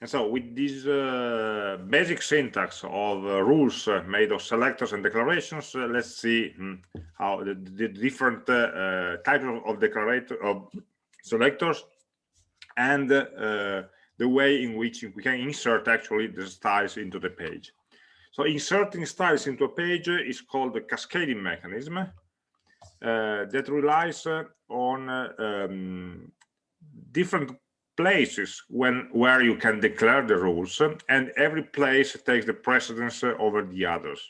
And so with this uh, basic syntax of uh, rules uh, made of selectors and declarations, uh, let's see hmm, how the, the different uh, types of, of declarator of selectors and the way in which we can insert actually the styles into the page. So inserting styles into a page is called the cascading mechanism that relies on um, different places when where you can declare the rules and every place takes the precedence over the others.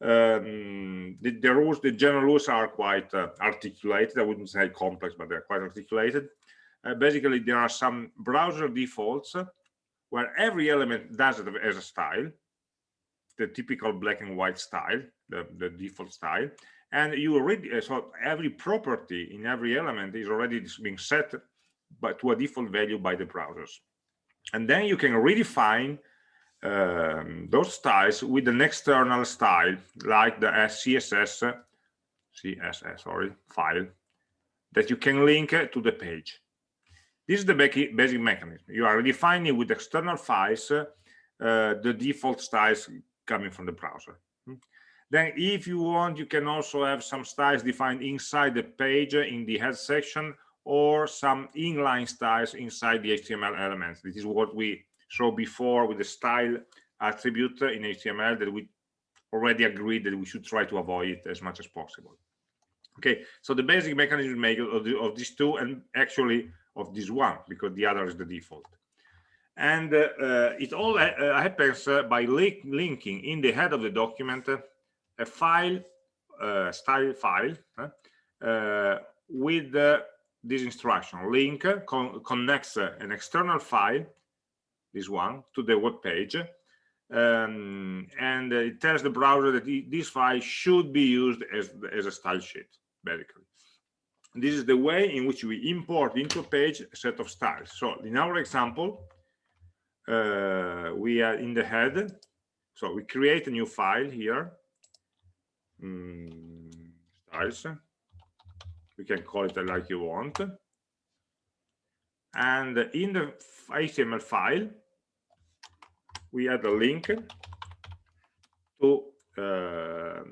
Um, the, the, rules the general rules are quite uh, articulated. I wouldn't say complex but they're quite articulated. Uh, basically there are some browser defaults where every element does it as a style the typical black and white style the, the default style and you already so every property in every element is already being set but to a default value by the browsers. And then you can redefine um, those styles with an external style like the CSS, CSS, sorry, file that you can link to the page. This is the basic mechanism. You are redefining with external files uh, the default styles coming from the browser. Then if you want, you can also have some styles defined inside the page in the head section or some inline styles inside the HTML elements. This is what we saw before with the style attribute in HTML that we already agreed that we should try to avoid it as much as possible. Okay, so the basic mechanism of, the, of these two and actually of this one because the other is the default. And uh, uh, it all uh, happens uh, by link linking in the head of the document uh, a file, uh, style file, with this instruction link con connects an external file this one to the web page um, and it tells the browser that this file should be used as, as a style sheet basically. This is the way in which we import into a page a set of styles. So in our example uh, we are in the head so we create a new file here. Um, styles you can call it like you want. And in the html file we add a link to uh,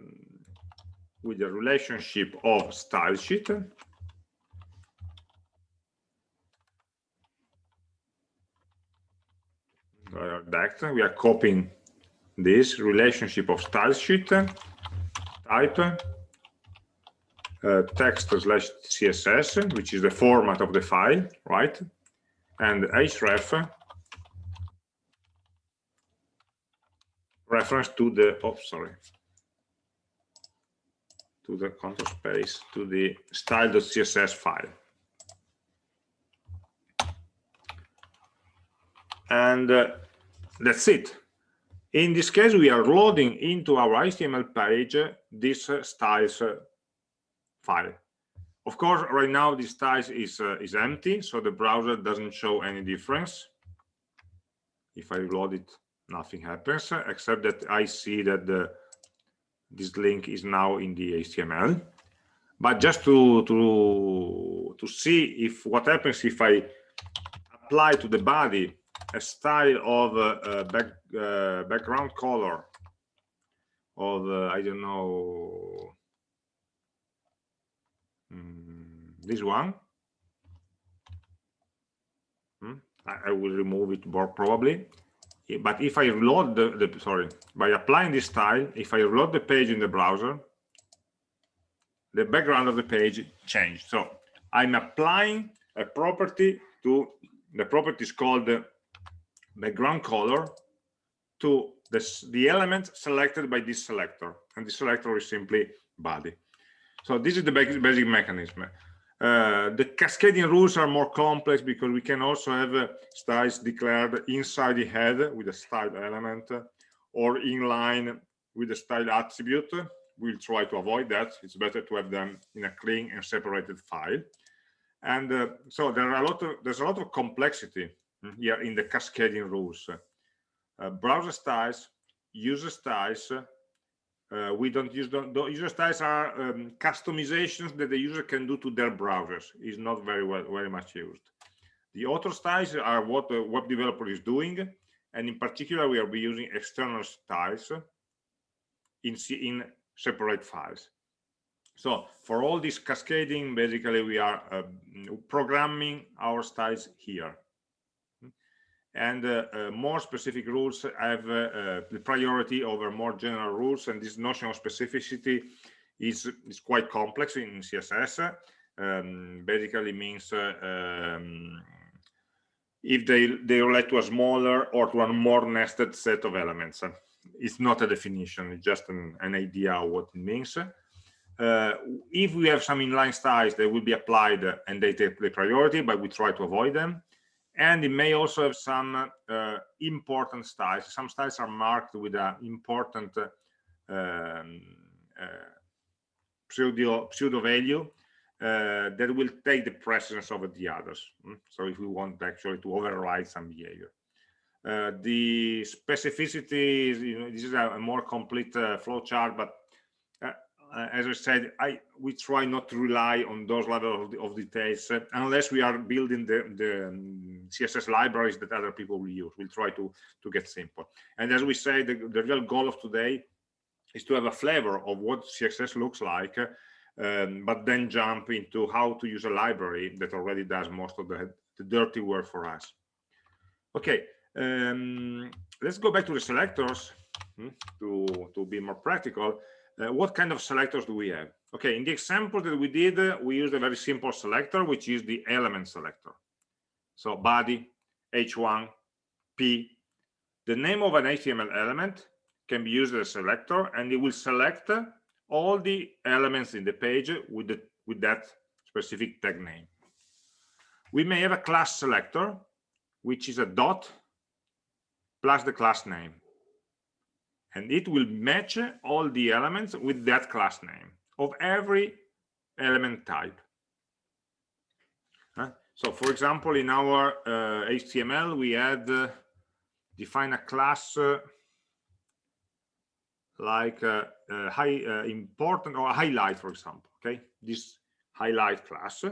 with the relationship of style sheet. We are copying this relationship of style sheet type uh, text slash css which is the format of the file right? And href reference to the oh sorry. To the control space to the style.css file. And uh, that's it. In this case we are loading into our html page this uh, styles uh, file. Of course, right now this styles is uh, is empty, so the browser doesn't show any difference. If I load it, nothing happens except that I see that the this link is now in the HTML. But just to to to see if what happens if I apply to the body a style of uh, uh, back, uh, background color of uh, I don't know Mm, this one? Hmm? I, I, will remove it more probably. But if I reload the, the sorry by applying this style if I reload the page in the browser the background of the page changed. So I'm applying a property to the property is called the background color to this, the element selected by this selector. And the selector is simply body so this is the basic, basic mechanism. Uh, the cascading rules are more complex because we can also have uh, styles declared inside the head with a style element uh, or in line with the style attribute. We'll try to avoid that. It's better to have them in a clean and separated file. And uh, so there are a lot of there's a lot of complexity here in the cascading rules. Uh, browser styles, user styles, uh, we don't use the, user styles are um, customizations that the user can do to their browsers is not very well very much used The author styles are what the web developer is doing, and in particular, we are be using external styles in, in separate files. So for all this cascading, basically we are uh, programming our styles here. And uh, uh, more specific rules have uh, the priority over more general rules. And this notion of specificity is, is quite complex in CSS. Um, basically means um, if they, they relate to a smaller or to a more nested set of elements. It's not a definition, it's just an, an idea of what it means. Uh, if we have some inline styles, they will be applied and they take the priority, but we try to avoid them. And it may also have some uh, important styles. Some styles are marked with an important uh, um, uh, pseudo, pseudo value uh, that will take the precedence over the others. Mm? So if we want actually to override some behavior. Uh, the specificity is, you know, this is a, more complete flow chart, but as I said, I we try not to rely on those level of, of details uh, unless we are building the, the um, CSS libraries that other people will use. We'll try to to get simple. And as we say, the, the real goal of today is to have a flavor of what CSS looks like um, but then jump into how to use a library that already does most of the, the dirty work for us. Okay, um, let's go back to the selectors hmm, to, to be more practical. Uh, what kind of selectors do we have? Okay, in the example that we did, uh, we used a very simple selector, which is the element selector. So body, h1, p. The name of an HTML element can be used as a selector, and it will select all the elements in the page with, the, with that specific tag name. We may have a class selector, which is a dot plus the class name. And it will match all the elements with that class name of every element type. Uh, so for example, in our uh, HTML, we had uh, define a class uh, like uh, uh, high uh, important or highlight for example okay? This highlight class.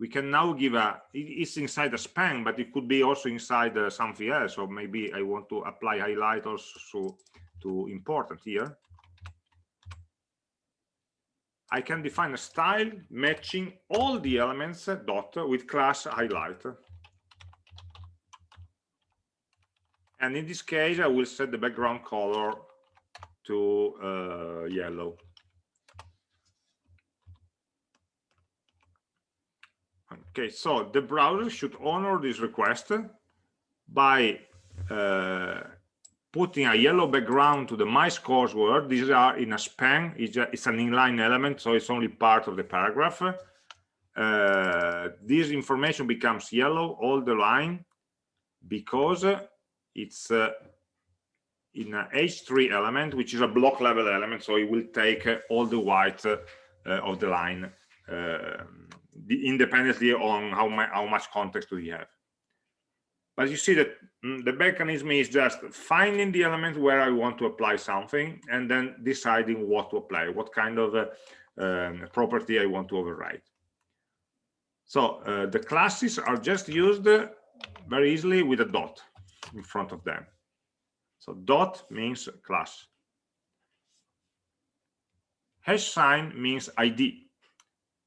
We can now give a it's inside a span but it could be also inside something else or maybe i want to apply highlight also to important here i can define a style matching all the elements uh, dot with class highlight and in this case i will set the background color to uh, yellow. Okay, so the browser should honor this request by uh, putting a yellow background to the my scores word. These are in a span, it's, a, it's an inline element, so it's only part of the paragraph. Uh, this information becomes yellow all the line because it's uh, in a h3 element, which is a block level element. So it will take uh, all the white uh, of the line uh, independently on how, how much context do you have. But you see that mm, the mechanism is just finding the element where I want to apply something and then deciding what to apply, what kind of uh, um, property I want to override. So uh, the classes are just used very easily with a dot in front of them. So dot means class. Hash sign means ID.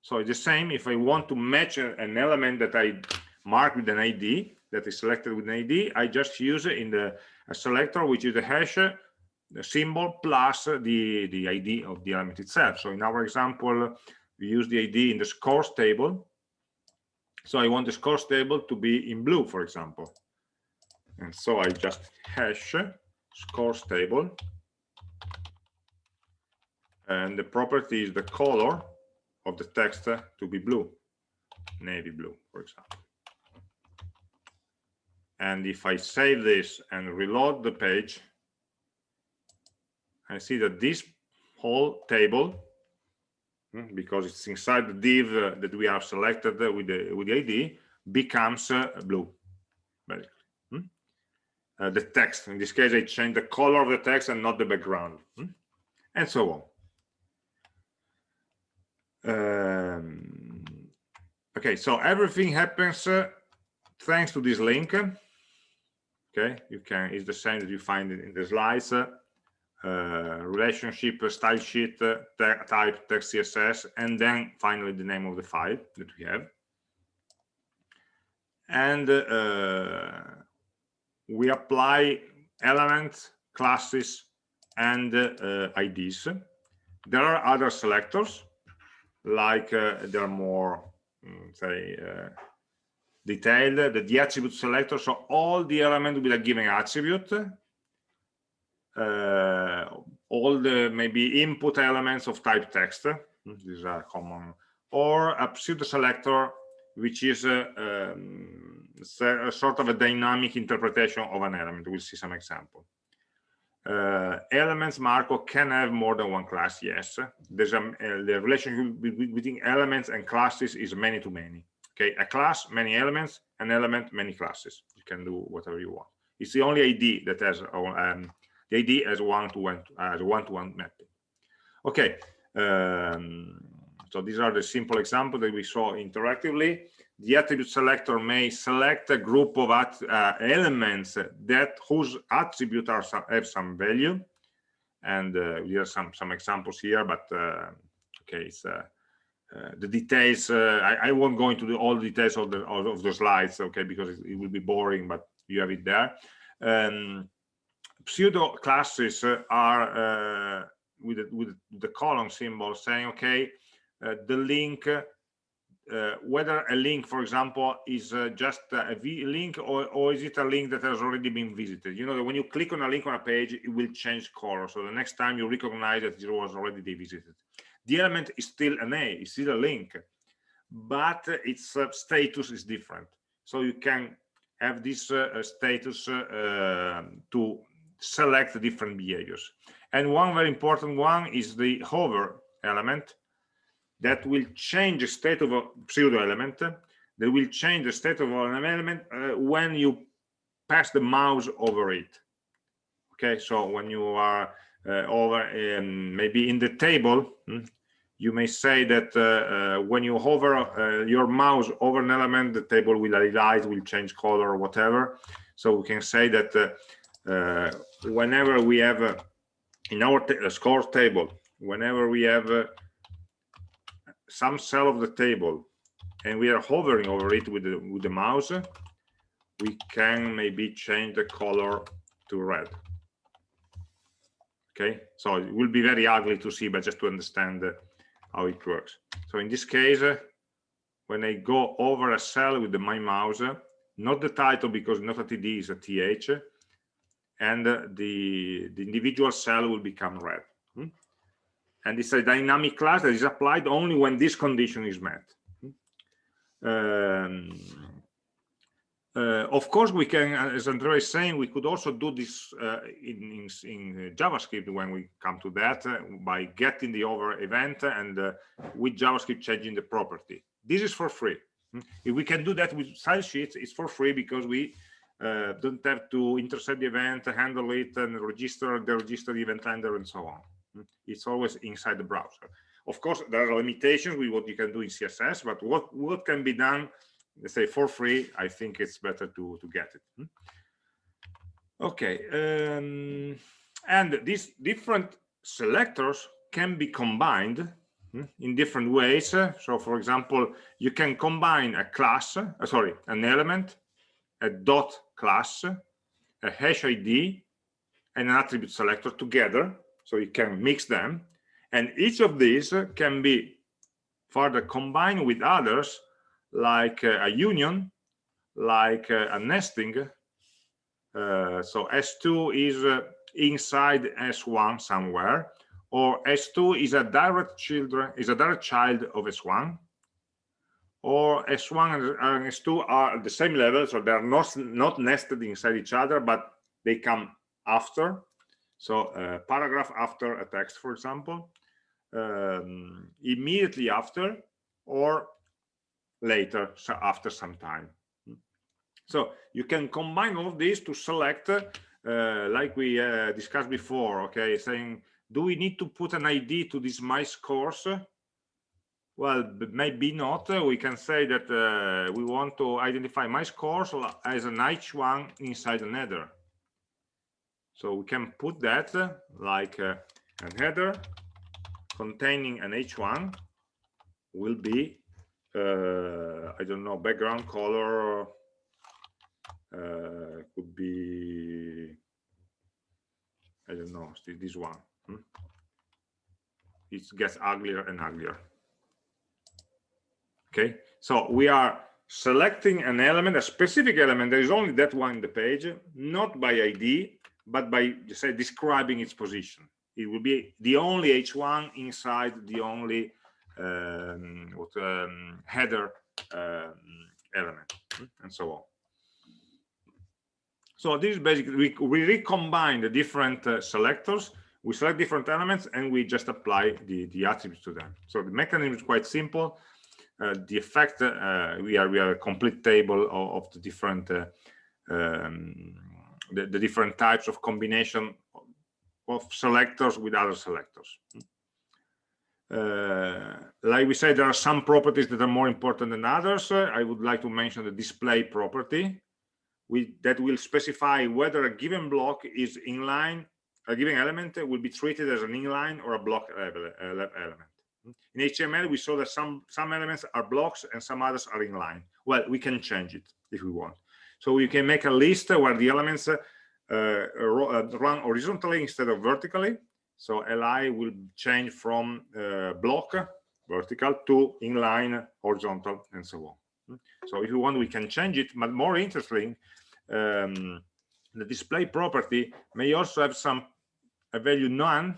So it's the same if I want to match an element that I mark with an ID that is selected with an ID, I just use in the selector, which is the hash the symbol plus the, the ID of the element itself. So in our example, we use the ID in the scores table. So I want the scores table to be in blue, for example. And so I just hash scores table and the property is the color of the text to be blue navy blue for example and if I save this and reload the page I see that this whole table hmm, because it's inside the div uh, that we have selected with the with the ID becomes uh, blue basically uh, the text. In this case, I change the color of the text and not the background, hmm? and so on. Um, okay, so everything happens uh, thanks to this link, okay, you can, it's the same that you find in the slides, uh, relationship, style sheet, uh, type, text CSS, and then finally the name of the file that we have. And uh, we apply elements, classes, and uh, IDs. There are other selectors, like uh, there are more, mm, say, uh, detailed, the, the attribute selector, so all the elements with a given attribute, uh, all the maybe input elements of type text, these are common, or a pseudo selector, which is a, um, a sort of a dynamic interpretation of an element. We'll see some example. Uh, elements Marco can have more than one class. Yes, there's a uh, the relationship between elements and classes is many to many. Okay, a class, many elements, an element, many classes. You can do whatever you want. It's the only ID that has um, the ID as one to one as one to one mapping. Okay, um, so these are the simple examples that we saw interactively the attribute selector may select a group of uh, elements that whose attribute are some, have some value and uh, we have some some examples here but uh, okay it's uh, uh, the details uh, I, I, won't go into the, all the details of the of the slides okay because it, it, will be boring but you have it there um, pseudo classes are with the, with the colon symbol saying okay the link uh, whether a link, for example, is uh, just a v link or, or is it a link that has already been visited? You know that when you click on a link on a page, it will change color. So the next time you recognize that it was already visited. The element is still an A, it's still a link, but its uh, status is different. So you can have this uh, status uh, to select different behaviors. And one very important one is the hover element that will change the state of a pseudo element that will change the state of an element uh, when you pass the mouse over it okay so when you are uh, over in, maybe in the table hmm, you may say that uh, uh when you hover uh, your mouse over an element the table will highlight will change color or whatever so we can say that uh, whenever we have in our score table whenever we have some cell of the table and we are hovering over it with the, with the mouse, we can maybe change the color to red. Okay, so it will be very ugly to see, but just to understand how it works. So in this case, when I go over a cell with the, my mouse, not the title because not a TD is a TH, and the, the individual cell will become red. Hmm? and it's a dynamic class that is applied only when this condition is met um, uh, of course we can as andrea is saying we could also do this uh, in, in, in, javascript when we come to that uh, by getting the over event and uh, with javascript changing the property. This is for free. If we can do that with style sheets it's for free because we uh, don't have to intercept the event handle it and register the register event handler and so on. It's always inside the browser. Of course, there are limitations with what you can do in CSS, but what, what can be done, let's say for free, I think it's better to, to get it. Hmm? Okay, um, and these different selectors can be combined hmm, in different ways. So for example, you can combine a class, uh, sorry, an element, a dot class, a hash ID, and an attribute selector together so you can mix them and each of these can be further combined with others like uh, a union like uh, a nesting. Uh, so s2 is inside s1 somewhere or s2 is a direct children is a direct child of s1 or s1 and s2 are at the same level so they're not not nested inside each other but they come after. So a paragraph after a text, for example, um, immediately after or later, so after some time. So you can combine all of these to select, uh, like we uh, discussed before, okay, saying, do we need to put an ID to this my course? Well, maybe not. We can say that uh, we want to identify my scores as an H1 inside an header. So we can put that like uh, a header containing an H1 will be, uh, I don't know, background color uh, could be, I don't know, this one. Hmm? It gets uglier and uglier okay so we are selecting an element a specific element there is only that one in the page not by id but by say describing its position it will be the only h1 inside the only um, what, um, header um, element hmm, and so on. So this is basically we, we recombine the different uh, selectors. We select different elements and we just apply the the attributes to them. So the mechanism is quite simple. Uh, the effect uh, we are we are a complete table of, of the different uh, um, the, the, different types of combination of selectors with other selectors like we said there are some properties that are more important than others uh, i would like to mention the display property we, that will specify whether a given block is inline a given element will be treated as an inline or a block element in HTML, we saw that some, some elements are blocks and some others are inline. Well, we can change it if we want. So we can make a list where the elements uh, uh, run horizontally instead of vertically. So li will change from uh, block vertical to inline horizontal and so on. So if you want, we can change it. But more interesting, um, the display property may also have some a value none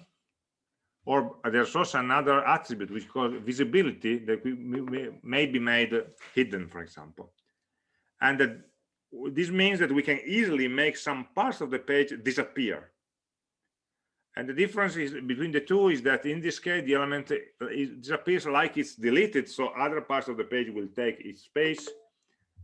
or there's also another attribute which called visibility that we may be made hidden for example and that this means that we can easily make some parts of the page disappear and the difference is between the two is that in this case the element disappears like it's deleted so other parts of the page will take its space.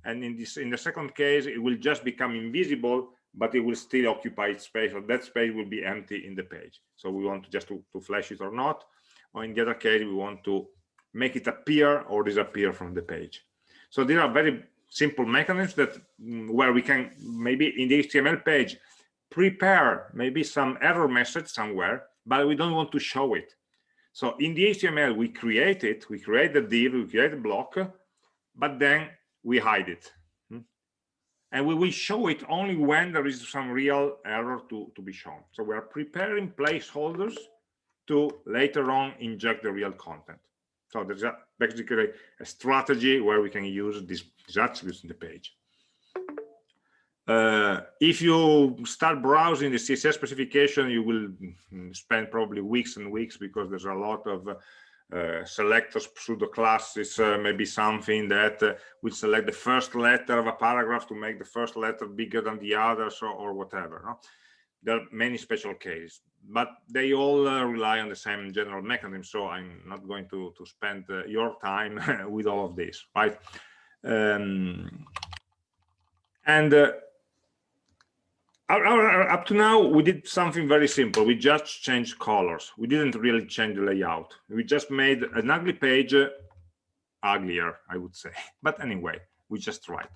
And in this in the second case it will just become invisible but it will still occupy its space or that space will be empty in the page. So we want to just to, to flash it or not. Or in the other case we want to make it appear or disappear from the page. So these are very simple mechanisms that mm, where we can maybe in the html page prepare maybe some error message somewhere but we don't want to show it so in the html we create it we create the div we create a block but then we hide it hmm? and we will show it only when there is some real error to, to be shown. So we are preparing placeholders to later on inject the real content. So there's basically a strategy where we can use these attributes in the page. Uh, if you start browsing the CSS specification, you will spend probably weeks and weeks because there's a lot of uh, selectors pseudo classes uh, maybe something that uh, will select the first letter of a paragraph to make the first letter bigger than the others or, or whatever no? there are many special cases but they all uh, rely on the same general mechanism so i'm not going to to spend uh, your time with all of this right um, and up to now we did something very simple. We just changed colors. We didn't really change the layout. We just made an ugly page uh, uglier i would say. But anyway we just tried.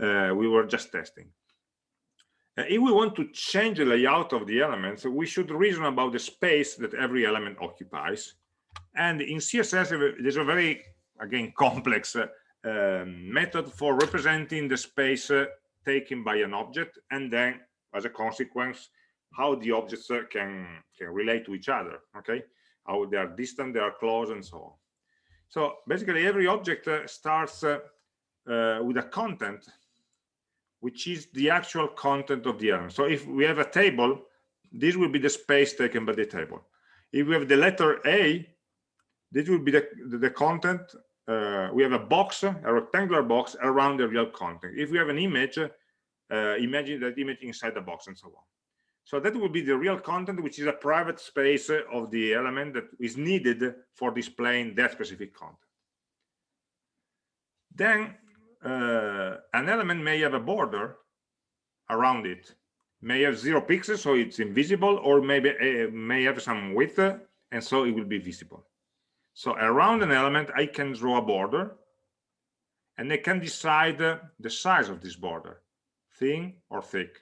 Uh, we were just testing. Uh, if we want to change the layout of the elements we should reason about the space that every element occupies. And in css there's a very again complex uh, um, method for representing the space uh, taken by an object and then as a consequence how the objects can can relate to each other okay? How they are distant they are close and so on. So basically every object uh, starts uh, uh, with a content which is the actual content of the element. So if we have a table this will be the space taken by the table. If we have the letter a this will be the, the content uh, we have a box a rectangular box around the real content if we have an image uh, imagine that image inside the box and so on. So that will be the real content, which is a private space of the element that is needed for displaying that specific content. Then uh, an element may have a border around it, may have zero pixels, so it's invisible, or maybe uh, may have some width, and so it will be visible. So around an element i can draw a border and i can decide the size of this border thin or thick.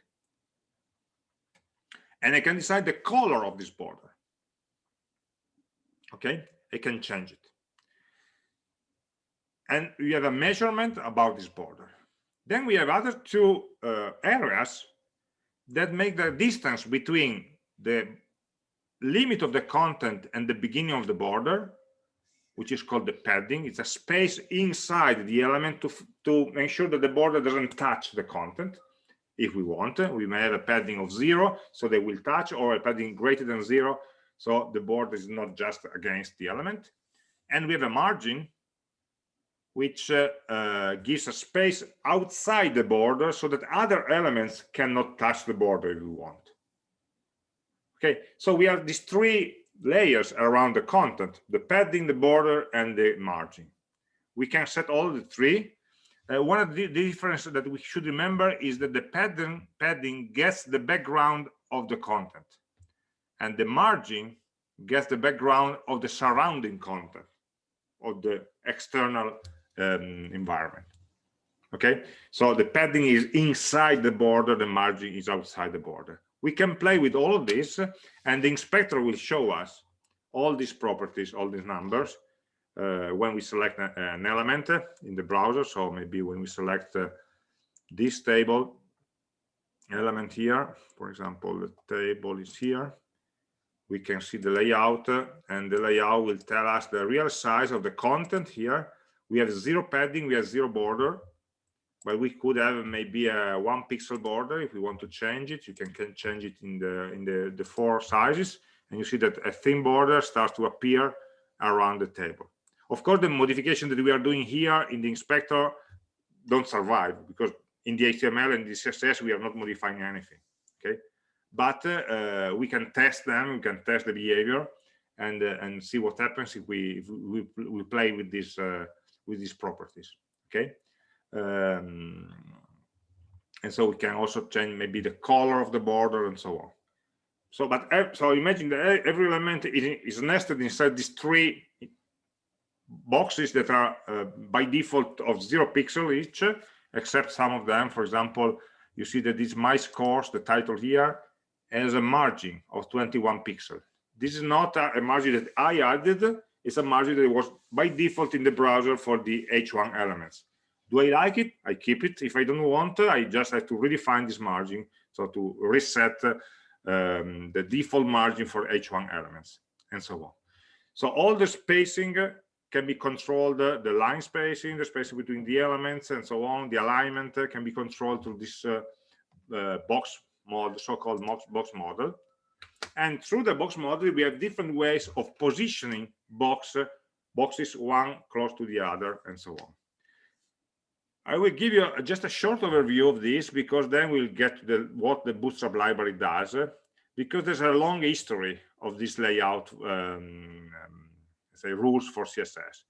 And i can decide the color of this border. Okay? I can change it. And we have a measurement about this border. Then we have other two uh, areas that make the distance between the limit of the content and the beginning of the border which is called the padding. It's a space inside the element to to make sure that the border doesn't touch the content. If we want we may have a padding of zero so they will touch or a padding greater than zero so the border is not just against the element. And we have a margin which uh, uh, gives a space outside the border so that other elements cannot touch the border if we want. Okay, so we have these three layers around the content, the padding, the border, and the margin. We can set all the three. Uh, one of the, the difference that we should remember is that the padding, padding gets the background of the content, and the margin gets the background of the surrounding content, of the external um, environment okay so the padding is inside the border the margin is outside the border we can play with all of this and the inspector will show us all these properties all these numbers uh, when we select an element in the browser. So maybe when we select uh, this table element here for example the table is here we can see the layout uh, and the layout will tell us the real size of the content here. We have zero padding we have zero border but we could have maybe a one pixel border. If we want to change it you can, can change it in the in the the four sizes. And you see that a thin border starts to appear around the table. Of course the modification that we are doing here in the inspector don't survive because in the html and the css we are not modifying anything okay? But uh, we can test them. We can test the behavior and uh, and see what happens if we if we, we play with this uh, with these properties okay um, and so we can also change maybe the color of the border and so on. So but so imagine that every element is, nested inside these three boxes that are uh, by default of zero pixel each except some of them. For example you see that this my scores the title here has a margin of 21 pixel. This is not a, a margin that i added. It's a margin that was by default in the browser for the h1 elements do i like it? I keep it. If i don't want i just have to redefine this margin. So to reset um, the default margin for h1 elements and so on. So all the spacing can be controlled the line spacing the spacing between the elements and so on the alignment can be controlled through this uh, uh, box model so-called box, box model. And through the box model we have different ways of positioning box boxes one close to the other and so on i will give you just a short overview of this because then we'll get to the what the bootstrap library does because there's a long history of this layout um, um, say rules for css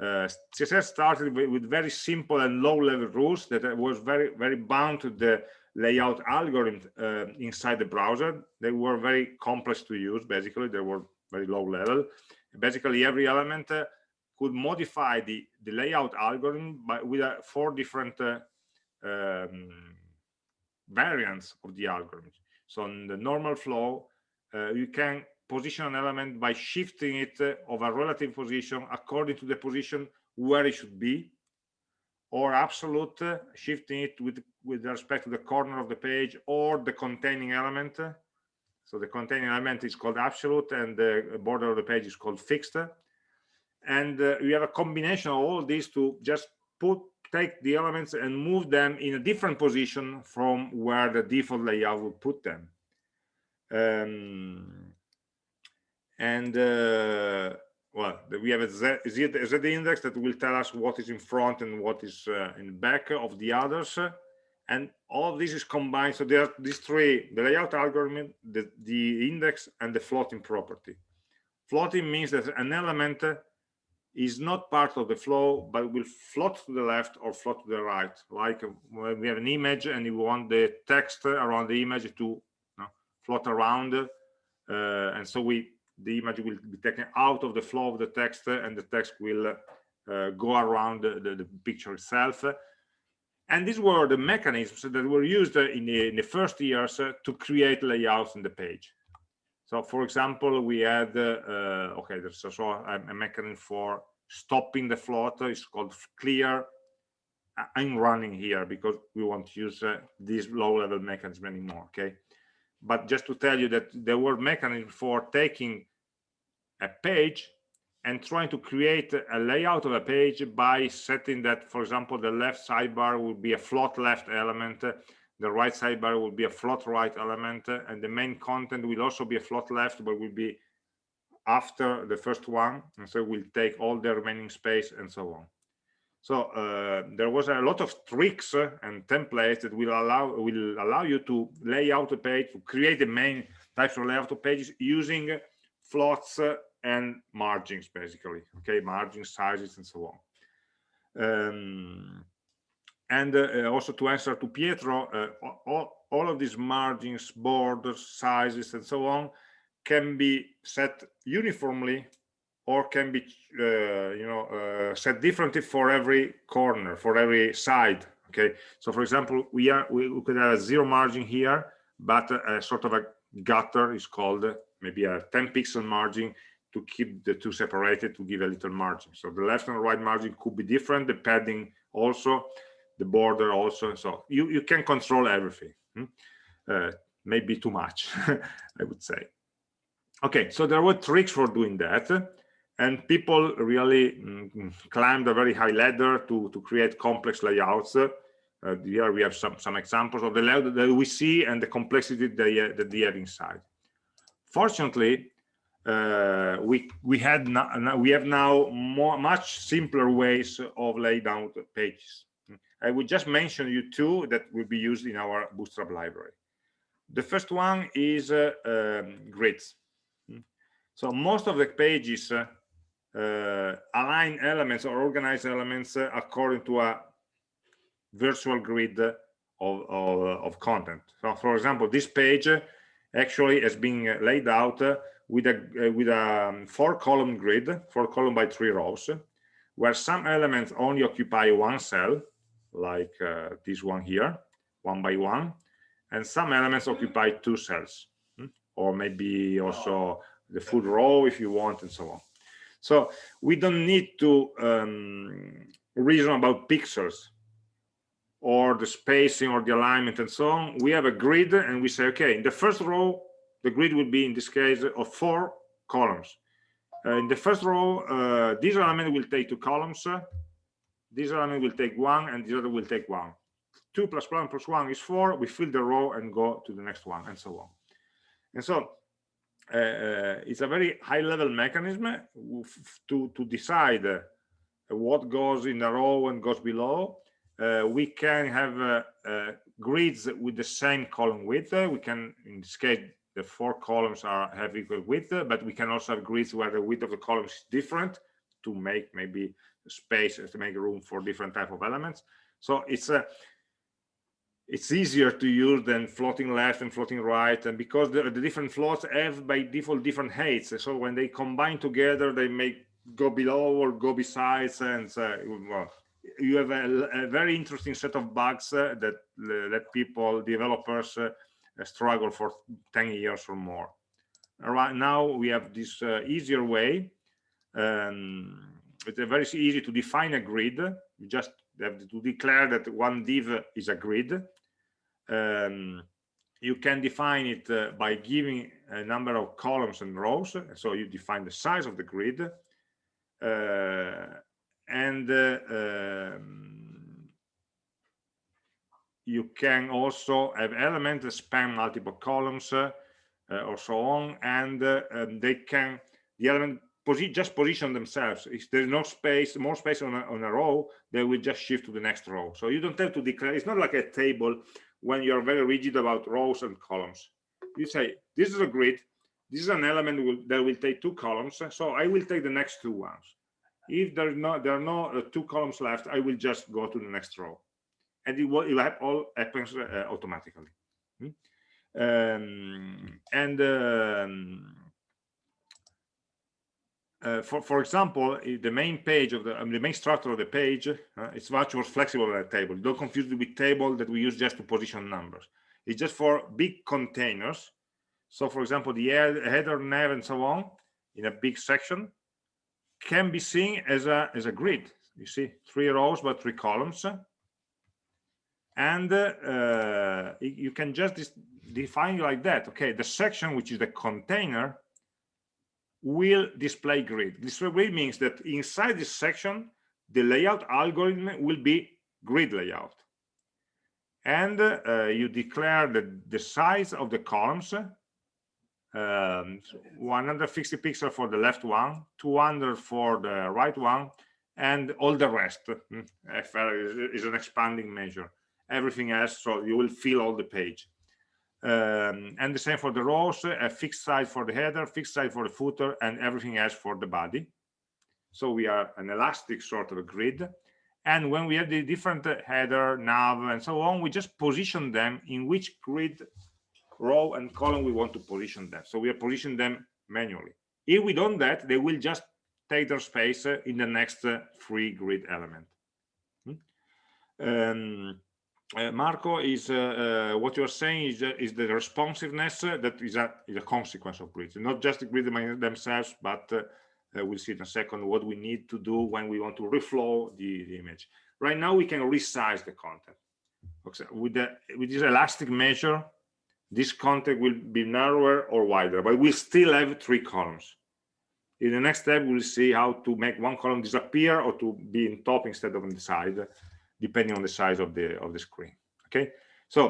uh, css started with, very simple and low level rules that was very very bound to the layout algorithm uh, inside the browser. They were very complex to use, basically. They were very low level. Basically, every element uh, could modify the, the layout algorithm by, with uh, four different uh, um, variants of the algorithm. So in the normal flow, uh, you can position an element by shifting it uh, of a relative position according to the position where it should be or absolute uh, shifting it with with respect to the corner of the page or the containing element so the containing element is called absolute and the border of the page is called fixed and uh, we have a combination of all these to just put take the elements and move them in a different position from where the default layout would put them. Um, and uh, well we have z index that will tell us what is in front and what is uh, in back of the others. And all this is combined. So there are these three the layout algorithm the, the index and the floating property. Floating means that an element is not part of the flow but will float to the left or float to the right. Like when we have an image and you want the text around the image to you know, float around uh, and so we the image will be taken out of the flow of the text and the text will uh, go around the, the, the, picture itself. And these were the mechanisms that were used in the, in the first years to create layouts in the page so for example we had uh, okay there's also a, a mechanism for stopping the float. It's called clear. I'm running here because we won't use uh, this low level mechanism anymore okay? But just to tell you that there were mechanisms for taking a page and trying to create a layout of a page by setting that for example the left sidebar would be a float left element the right sidebar will be a float right element and the main content will also be a float left but will be after the first one and so we'll take all the remaining space and so on. So uh, there was a lot of tricks and templates that will allow will allow you to lay out a page to create the main types of layout of pages using floats and margins basically okay? Margin sizes and so on. Um, and uh, also to answer to pietro uh, all, all of these margins borders sizes and so on can be set uniformly or can be uh, you know uh, set differently for every corner for every side okay? So for example we are we, we could have a zero margin here but a, a sort of a gutter is called maybe a 10 pixel margin to keep the two separated to give a little margin. So the left and right margin could be different depending also the border also so you you can control everything hmm? uh, maybe too much i would say. Okay so there were tricks for doing that and people really mm, climbed a very high ladder to to create complex layouts. Uh, here we have some some examples of the layout that we see and the complexity that they, that they have inside. Fortunately uh, we we had now we have now more much simpler ways of laying out pages i would just mention you two that will be used in our bootstrap library. The first one is uh, um, grids. So most of the pages uh, uh, align elements or organize elements uh, according to a virtual grid of, of, of, content. So for example, this page actually has been laid out with a with a um, four column grid, four column by three rows, where some elements only occupy one cell, like uh, this one here, one by one, and some elements occupy two cells, hmm? or maybe also the full row if you want, and so on. So we don't need to um, reason about pixels or the spacing or the alignment and so on. We have a grid and we say, okay, in the first row, the grid will be in this case of four columns. Uh, in the first row, uh, this element will take two columns. Uh, this element will take one and the other will take one. Two plus one plus one is four. We fill the row and go to the next one and so on. And so uh, uh, it's a very high level mechanism to, to decide uh, what goes in a row and goes below. we can have grids with the same column width. we can, in this case, the four columns are have equal width, but we can also have grids where the width of the columns is different to make maybe space to make room for different type of elements. So it's a it's easier to use than floating left and floating right and because the, the, different floats have by default different heights so when they combine together they may go below or go besides and uh, well, you have a, a, very interesting set of bugs uh, that uh, that people developers uh, struggle for 10 years or more right now we have this uh, easier way um, it's very easy to define a grid. You just have to declare that one div is a grid. Um, you can define it uh, by giving a number of columns and rows. So you define the size of the grid. Uh, and uh, um, you can also have elements that span multiple columns uh, or so on. And uh, um, they can the element posi just position themselves if there's no space more space on a, on a row they will just shift to the next row so you don't have to declare it's not like a table when you're very rigid about rows and columns. You say, this is a grid, this is an element that will take two columns, so I will take the next two ones. If there's no, there are no uh, two columns left, I will just go to the next row. And it will, it will all happens uh, automatically. Hmm? Um, and um, uh, for for example the main page of the um, the main structure of the page uh, it's much more flexible than a table. Don't confuse it with table that we use just to position numbers. It's just for big containers. So for example the header nav and so on in a big section can be seen as a as a grid. You see three rows but three columns. And uh, you can just define like that. Okay the section which is the container will display grid. Display grid means that inside this section the layout algorithm will be grid layout. And uh, you declare the, the size of the columns um, 150 pixels for the left one 200 for the right one and all the rest. FR is an expanding measure. Everything else so you will fill all the page um, and the same for the rows a fixed size for the header fixed size for the footer and everything else for the body. So we are an elastic sort of grid. And when we have the different header nav and so on we just position them in which grid row and column we want to position them. So we are positioning them manually. If we don't that they will just take their space in the next free grid element. Hmm? um, uh, Marco, is uh, uh, what you are saying is, uh, is the responsiveness that is a, is a consequence of grids, not just the grid themselves, but we'll see in a second what we need to do when we want to reflow the, the image. Right now, we can resize the content. Okay. With, the, with this elastic measure, this content will be narrower or wider, but we still have three columns. In the next step, we'll see how to make one column disappear or to be in top instead of on the side depending on the size of the of the screen okay? So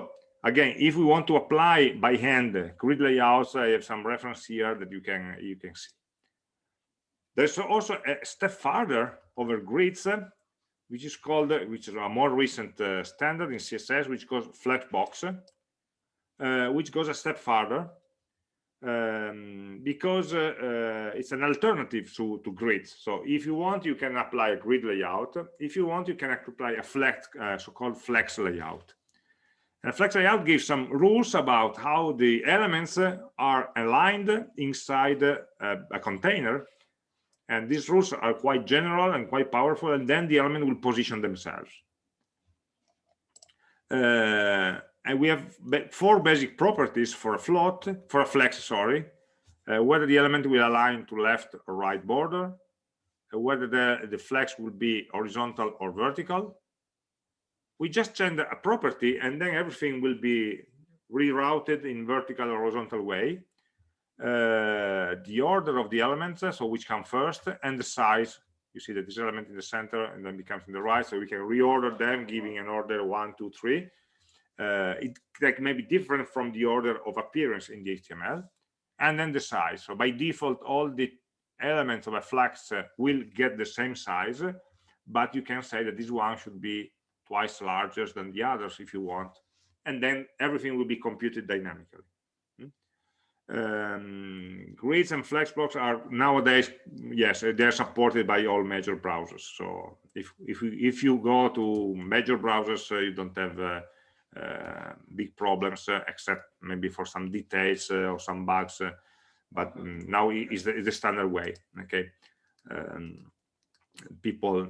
again if we want to apply by hand grid layouts i have some reference here that you can you can see. There's also a step further over grids which is called which is a more recent uh, standard in css which goes flexbox uh, which goes a step further um, because uh, uh, it's an alternative to, to grids. So if you want, you can apply a grid layout. If you want, you can apply a flex, uh, so-called flex layout. And flex layout gives some rules about how the elements are aligned inside a, a container. And these rules are quite general and quite powerful, and then the element will position themselves. Uh, and we have four basic properties for a float for a flex sorry uh, whether the element will align to left or right border uh, whether the the flex will be horizontal or vertical. We just change a property and then everything will be rerouted in vertical or horizontal way. Uh, the order of the elements so which come first and the size. You see that this element in the center and then becomes in the right so we can reorder them giving an order one two three. uh, it like may be different from the order of appearance in the HTML and then the size. So by default all the elements of a flex uh, will get the same size but you can say that this one should be twice larger than the others if you want. And then everything will be computed dynamically. Hmm? um, grids and flexbox are nowadays yes they're supported by all major browsers. So if if you, if you go to major browsers uh, you don't have uh, uh, big problems uh, except maybe for some details uh, or some bugs but um, now is the, the standard way okay? Um, people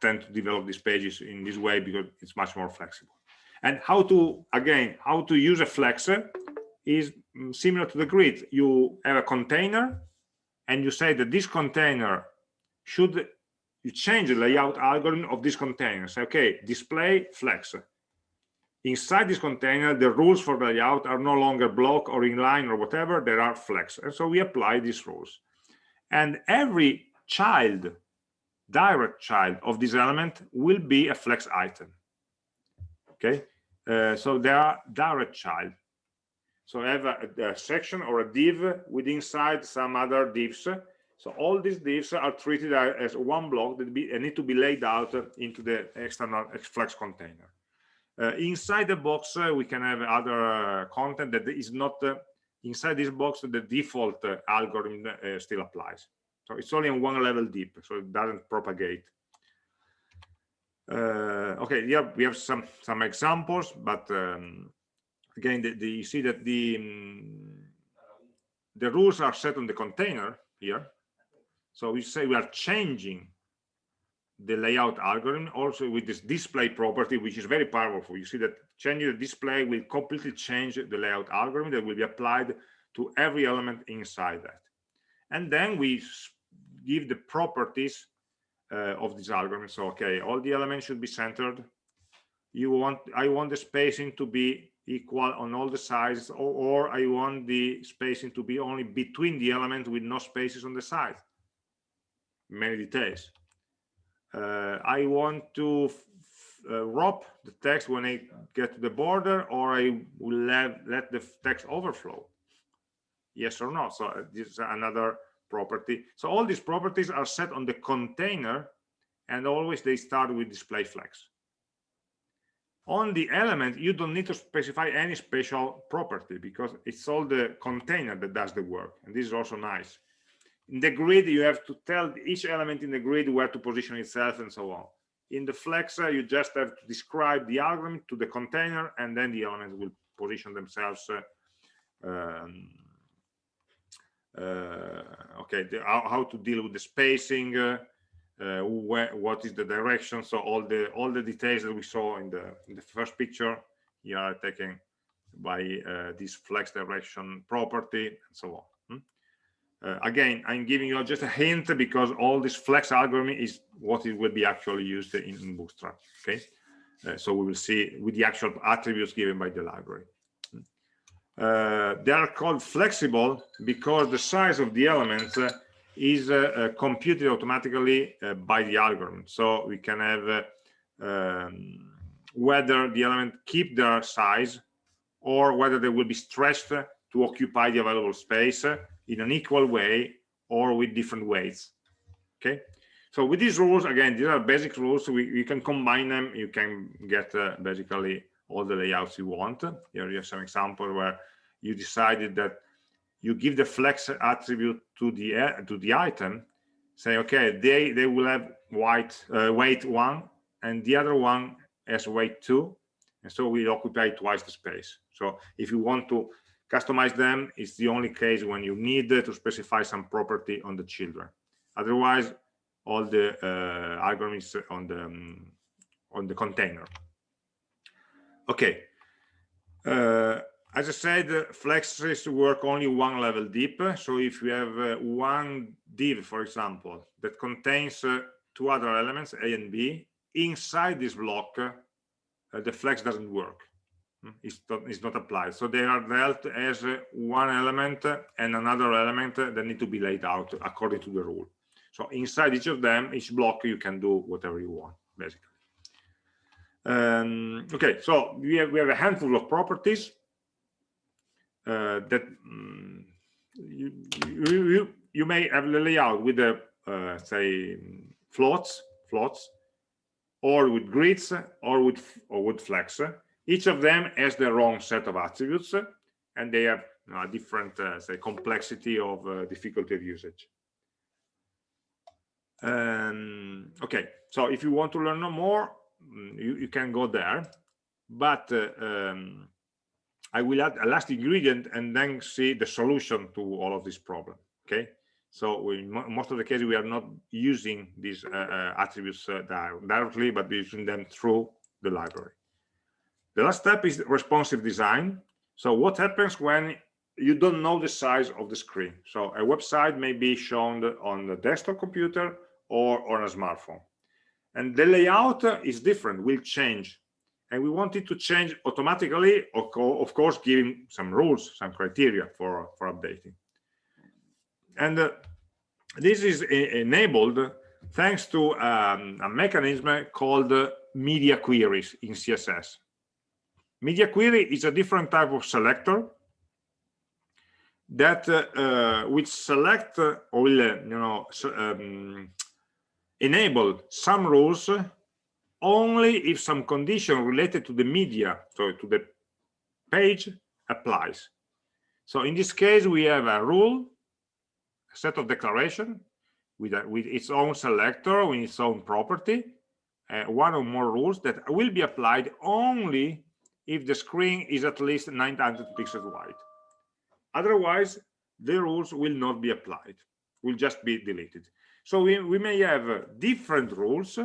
tend to develop these pages in this way because it's much more flexible. And how to again how to use a flex is mm, similar to the grid. You have a container and you say that this container should you change the layout algorithm of this container. Say okay display flex inside this container the rules for layout are no longer block or inline or whatever. There are flex. And so we apply these rules. And every child direct child of this element will be a flex item. Okay? Uh, so there are direct child. So I have a, a, section or a div with inside some other divs. So all these divs are treated as one block that be, need to be laid out into the external flex container inside the box, uh, we can have other uh, content that is not inside this box. The default algorithm still applies. So it's only on one level deep, so it doesn't propagate. Uh, okay yeah we have some some examples but um, again the, the, you see that the um, the rules are set on the container here So we say we are changing the layout algorithm also with this display property, which is very powerful. You see that changing the display will completely change the layout algorithm that will be applied to every element inside that. And then we give the properties uh, of this algorithm. So, okay, all the elements should be centered. You want, I want the spacing to be equal on all the sides, or, or I want the spacing to be only between the elements with no spaces on the side. Many details. Uh, I want to uh, wrap the text when I get to the border, or I will let, let the text overflow. Yes or no. So uh, this is another property. So all these properties are set on the container, and always they start with display flex. On the element, you don't need to specify any special property because it's all the container that does the work. And this is also nice in the grid you have to tell each element in the grid where to position itself and so on. In the flexor you just have to describe the algorithm to the container and then the elements will position themselves uh, um, uh, okay the, how, how, to deal with the spacing uh, uh, where, what is the direction. So all the all the details that we saw in the in the first picture here are taken by uh, this flex direction property and so on uh, again, I'm giving you just a hint because all this flex algorithm is what it will be actually used in, in Bootstrap. Okay, uh, so we will see with the actual attributes given by the library. Uh, they are called flexible because the size of the elements uh, is uh, uh, computed automatically by the algorithm. So we can have um, whether the element keep their size or whether they will be stretched to occupy the available space in an equal way or with different weights okay? So with these rules again these are basic rules. So we, you can combine them. You can get uh, basically all the layouts you want. Here you have some example where you decided that you give the flex attribute to the uh, to the item say okay they they will have white uh, weight one and the other one has weight two. And so we occupy twice the space. So if you want to customize them is the only case when you need to specify some property on the children. Otherwise all the uh, algorithms on the um, on the container. Okay. Uh, as I said, flexes work only one level deep. So if you have uh, one div, for example, that contains uh, two other elements, A and B, inside this block, uh, the flex doesn't work is not, is not applied. So they are dealt as one element and another element that need to be laid out according to the rule. So inside each of them, each block, you can do whatever you want, basically. Um, okay, so we have, we have a handful of properties uh, that um, you, you, you, you, may have the layout with the, uh, say, floats, floats, or with grids, or with, or with flex each of them has their own set of attributes and they have you know, a different uh, say complexity of uh, difficulty of usage. Um, okay so if you want to learn more mm, you, you can go there. But uh, um, i will add a last ingredient and then see the solution to all of this problem okay? So we, most of the cases we are not using these uh, uh, attributes uh, directly but using them through the library the last step is responsive design. So what happens when you don't know the size of the screen? So a website may be shown on the desktop computer or on a smartphone. And the layout is different, will change. And we want it to change automatically, of course, giving some rules, some criteria for, for updating. And uh, this is enabled thanks to um, a mechanism called media queries in CSS. Media query is a different type of selector that uh, uh, which select uh, or will uh, you know um, enable some rules only if some condition related to the media so to the page applies. So in this case we have a rule a set of declaration with a, with its own selector with its own property uh, one or more rules that will be applied only if the screen is at least 900 pixels wide. Otherwise, the rules will not be applied, will just be deleted. So we, we may have uh, different rules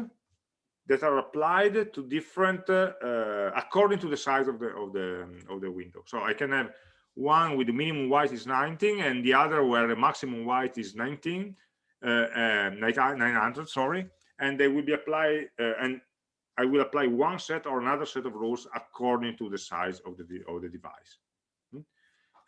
that are applied to different uh, uh, according to the size of the of the of the window. So I can have one with the minimum white is 19 and the other where the maximum white is 19 uh, uh 900 sorry and they will be applied uh, and I will apply one set or another set of rules according to the size of the of the device. Hmm?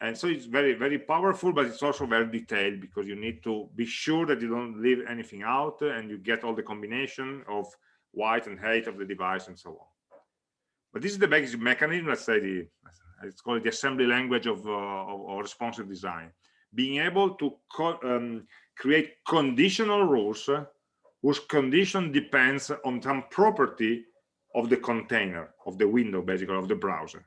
and so it's very very powerful but it's also very detailed because you need to be sure that you don't leave anything out and you get all the combination of white and height of the device and so on. But this is the basic mechanism let's say the it's called the assembly language of, uh, of, of responsive design. Being able to co um, create conditional rules whose condition depends on some property of the container of the window basically of the browser.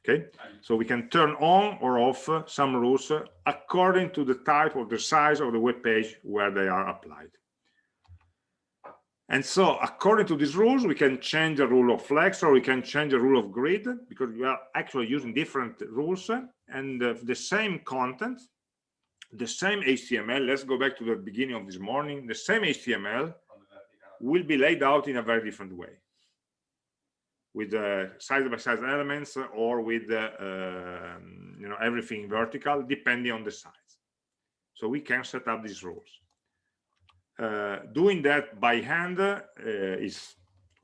Okay? So we can turn on or off some rules according to the type or the size of the web page where they are applied. And so according to these rules, we can change the rule of flex or we can change the rule of grid because we are actually using different rules and uh, the same content, the same HTML. Let's go back to the beginning of this morning. The same HTML will be laid out in a very different way with uh, side by side elements or with uh, um, you know everything vertical depending on the size. So we can set up these rules. Uh, doing that by hand uh, is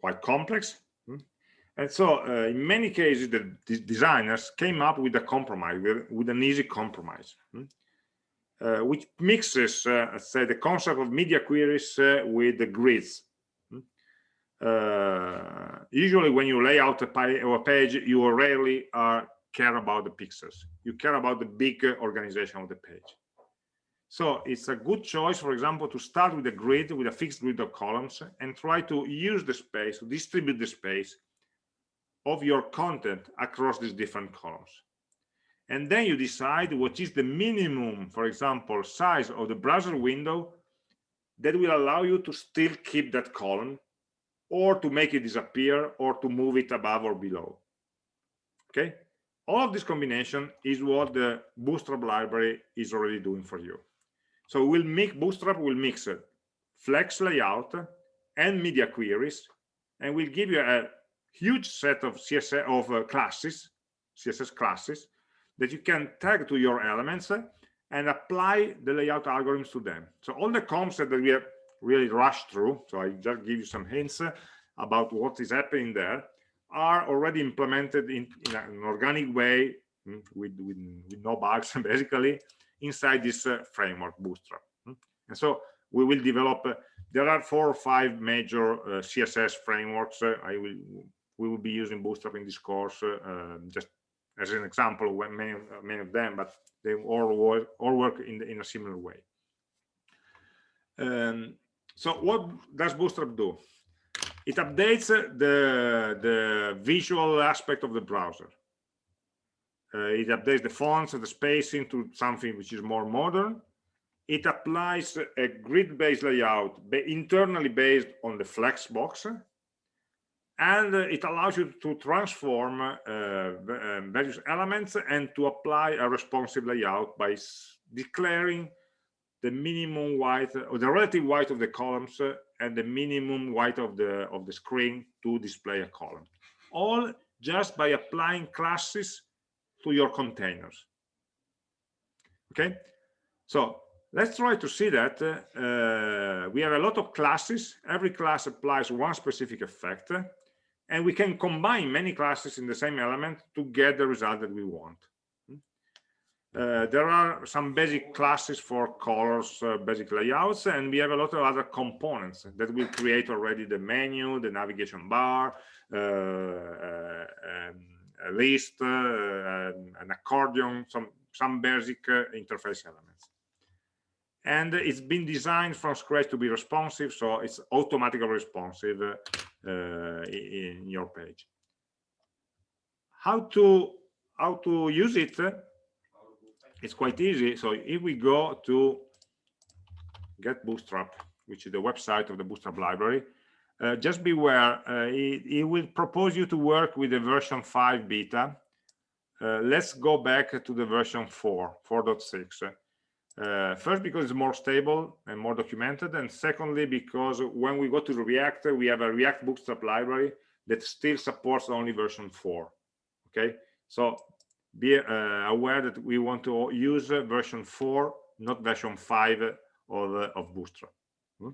quite complex. Hmm? And so uh, in many cases, the designers came up with a compromise, with, with an easy compromise, hmm? Uh, which mixes, uh, say, the concept of media queries uh, with the grids. Hmm? usually when you lay out a, a page, you rarely care about the pixels. You care about the big organization of the page. So it's a good choice, for example, to start with a grid, with a fixed grid of columns, and try to use the space, to distribute the space of your content across these different columns. And then you decide what is the minimum, for example, size of the browser window that will allow you to still keep that column or to make it disappear or to move it above or below. Okay, all of this combination is what the Bootstrap library is already doing for you. So we'll make Bootstrap will mix it, flex layout and media queries, and we'll give you a huge set of CSS of uh, classes, CSS classes that you can tag to your elements and apply the layout algorithms to them. So all the concepts that we have really rushed through, so I just give you some hints about what is happening there, are already implemented in, in an organic way mm, with, with, with no bugs basically inside this uh, framework bootstrap hmm? and so we will develop uh, there are four or five major uh, css frameworks uh, i will we will be using bootstrap in this course uh, um, just as an example when many many of them but they all work all work in the, in a similar way. Um, so what does bootstrap do? It updates the the visual aspect of the browser. Uh, it updates the fonts and the spacing to something which is more modern. It applies a grid-based layout internally based on the Flexbox, and uh, it allows you to transform uh, um, various elements and to apply a responsive layout by declaring the minimum white or the relative white of the columns uh, and the minimum white of the of the screen to display a column. All just by applying classes to your containers. Okay? So let's try to see that uh, we have a lot of classes. Every class applies one specific effect and we can combine many classes in the same element to get the result that we want. Uh, there are some basic classes for colors uh, basic layouts and we have a lot of other components that will create already the menu the navigation bar uh, uh um, a list, uh, an accordion, some, some basic uh, interface elements. And it's been designed from scratch to be responsive, so it's automatically responsive in your page. How to how to use it? It's quite easy. So if we go to get Bootstrap, which is the website of the Bootstrap library, uh, just beware, uh, it, it, will propose you to work with the version 5 beta. Uh, let's go back to the version 4, 4.6. Uh, first, because it's more stable and more documented, and secondly, because when we go to React, we have a React Bootstrap library that still supports only version 4. Okay, so be uh, aware that we want to use version 4, not version 5 of, of Bootstrap. Hmm?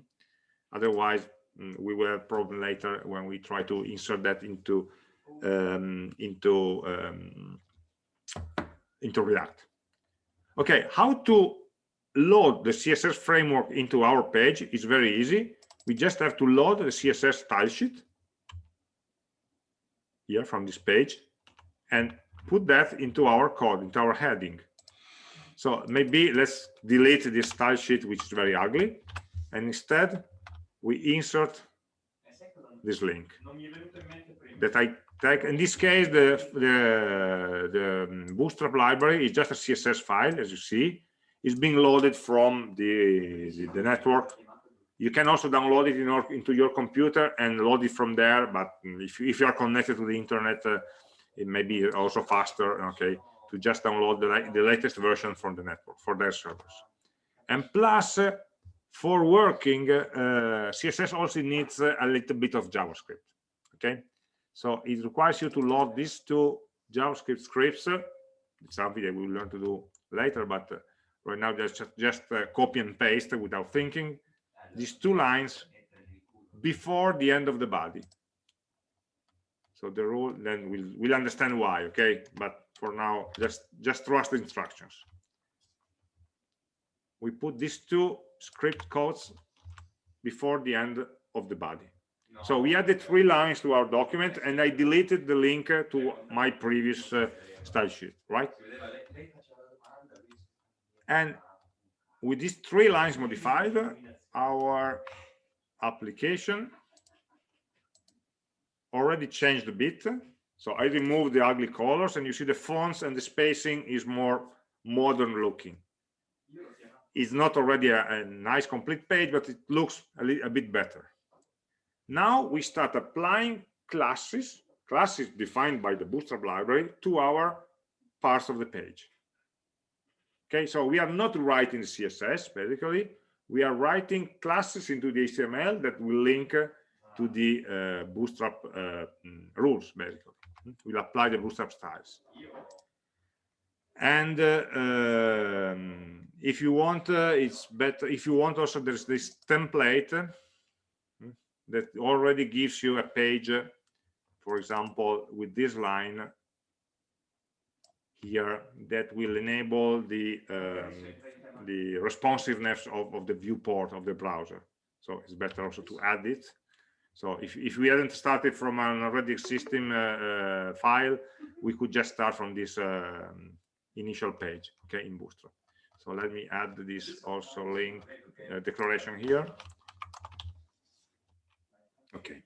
Otherwise, mm, we will have problem later when we try to insert that into um, into um, into React. Okay, how to load the CSS framework into our page is very easy. We just have to load the CSS style sheet here from this page and put that into our code, into our heading. So maybe let's delete this style sheet, which is very ugly, and instead we insert this link that I take. In this case, the, the, the Bootstrap library is just a CSS file, as you see, is being loaded from the, the, network. You can also download it in into your computer and load it from there. But if, if you are connected to the internet, uh, it may be also faster, okay, to just download the, the latest version from the network for their servers. And plus, uh, for working, uh, CSS also needs uh, a little bit of JavaScript, okay? So it requires you to load these two JavaScript scripts. It's something that we'll learn to do later, but uh, right now just just uh, copy and paste without thinking. These two lines before the end of the body. So the rule then we'll we'll understand why okay? But for now just just trust the instructions. We put these two script codes before the end of the body. So we added three lines to our document and i deleted the link to my previous uh, style sheet right and with these three lines modified, our application already changed a bit. So I removed the ugly colors and you see the fonts and the spacing is more modern looking. It's not already a, a nice complete page, but it looks a, a bit better. Now we start applying classes, classes defined by the Bootstrap library to our parts of the page. Okay, so we are not writing CSS, basically. We are writing classes into the HTML that will link to the uh, Bootstrap uh, mm, rules, basically. We'll apply the Bootstrap styles. And uh, um, if you want, uh, it's better. If you want, also there's this template uh, that already gives you a page, for example, with this line here that will enable the um, the responsiveness of, of the viewport of the browser. So it's better also to add it. So if, if we hadn't started from an already existing uh, uh, file we could just start from this uh, initial page okay in bootstrap. So let me add this also link uh, declaration here. Okay.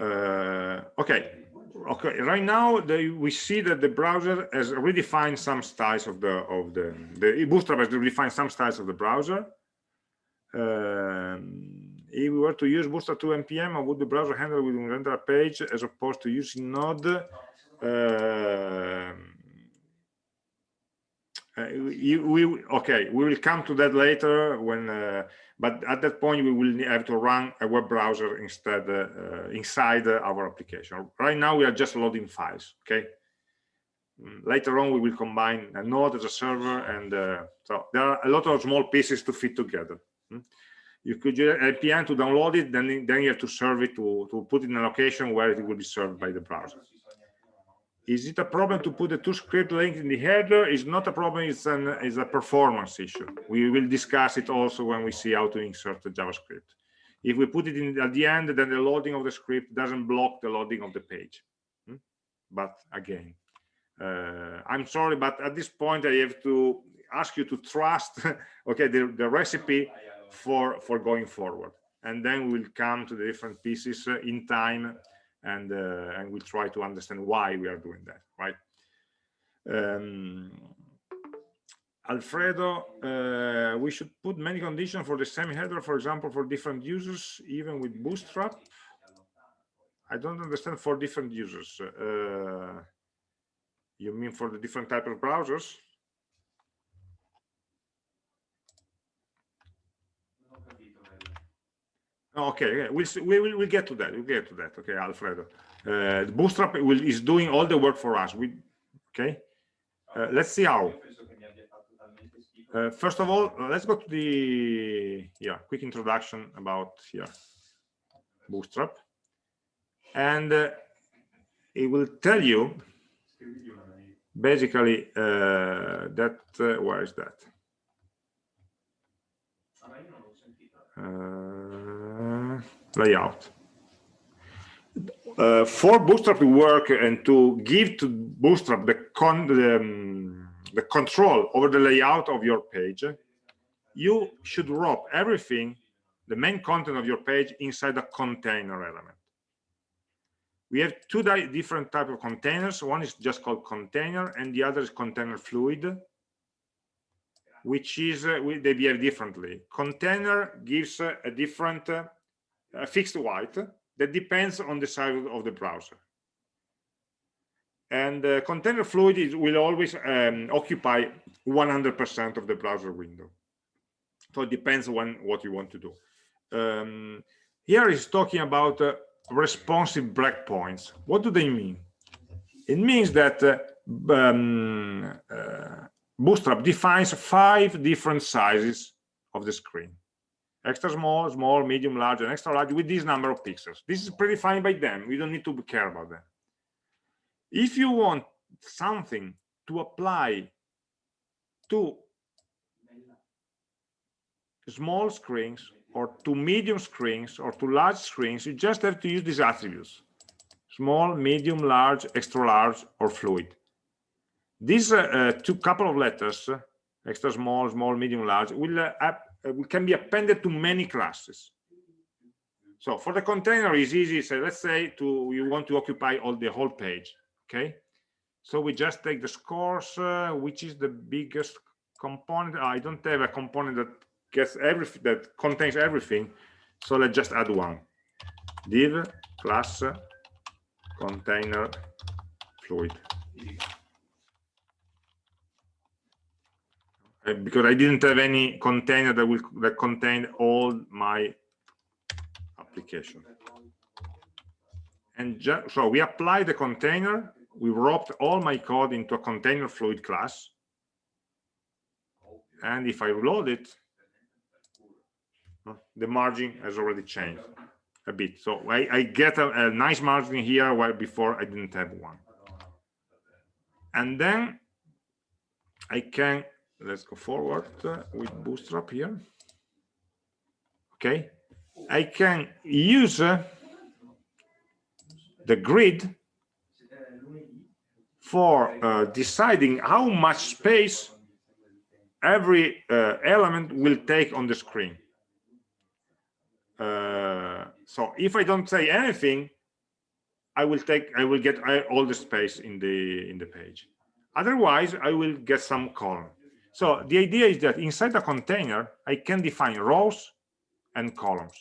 Uh, okay okay right now the, we see that the browser has redefined some styles of the of the the bootstrap has redefined some styles of the browser. Um, if we were to use bootstrap 2 npm how would the browser handle with render a page as opposed to using node? Uh, uh, we, okay we will come to that later when uh, but at that point we will have to run a web browser instead uh, inside our application. Right now we are just loading files okay? Mm, later on we will combine a node as a server and uh, so there are a lot of small pieces to fit together hmm? you could use npm to download it then then you have to serve it to to put it in a location where it will be served by the browser is it a problem to put the two script link in the header? It's not a problem, it's, an, a performance issue. We will discuss it also when we see how to insert the JavaScript. If we put it in at the end, then the loading of the script doesn't block the loading of the page. Hmm? But again, uh, I'm sorry, but at this point I have to ask you to trust, okay, the, the recipe for, for going forward. And then we'll come to the different pieces uh, in time and uh, and we'll try to understand why we are doing that right um, Alfredo, uh, we should put many conditions for the same header, for example, for different users, even with Bootstrap. I don't understand for different users. Uh, you mean for the different type of browsers? Okay, yeah, we'll, we we'll get to that. We'll get to that. Okay, Alfredo. Uh, Bootstrap will, is doing all the work for us. We okay. Uh, let's see how. Uh, first of all, let's go to the yeah quick introduction about here Bootstrap, and uh, it will tell you basically uh, that uh, where is that uh, layout. Uh, for bootstrap to work and to give to bootstrap the con the, um, the control over the layout of your page you should wrap everything the main content of your page inside a container element. We have two different type of containers. One is just called container and the other is container fluid which is uh, they behave differently. Container gives uh, a different uh, a fixed weight that depends on the size of the browser and uh, container fluid is, will always um, occupy 100 percent of the browser window so it depends on what you want to do um, here is talking about uh, responsive breakpoints. What do they mean? It means that uh, um, uh, Bootstrap defines five different sizes of the screen. Extra small, small, medium, large, and extra large with this number of pixels. This is predefined by them. We don't need to care about them. If you want something to apply to small screens or to medium screens or to large screens, you just have to use these attributes, small, medium, large, extra large, or fluid. These uh, uh, two couple of letters, uh, extra small, small, medium, large, will, uh can be appended to many classes. So for the container, it's easy. So let's say to you want to occupy all the whole page. Okay. So we just take the scores, uh, which is the biggest component. I don't have a component that gets everything that contains everything so let's just add one div class container fluid Uh, because I didn't have any container that will that contain all my application. And so we apply the container we wrapped all my code into a container fluid class. And if I reload it the margin has already changed a bit. So i, I get a, a, nice margin here while before i didn't have one. And then i can let's go forward uh, with bootstrap here okay i can use uh, the grid for uh, deciding how much space every uh, element will take on the screen uh, so if I don't say anything, I will take, I will get all the space in the in the page. Otherwise, I will get some column. So the idea is that inside a container, I can define rows and columns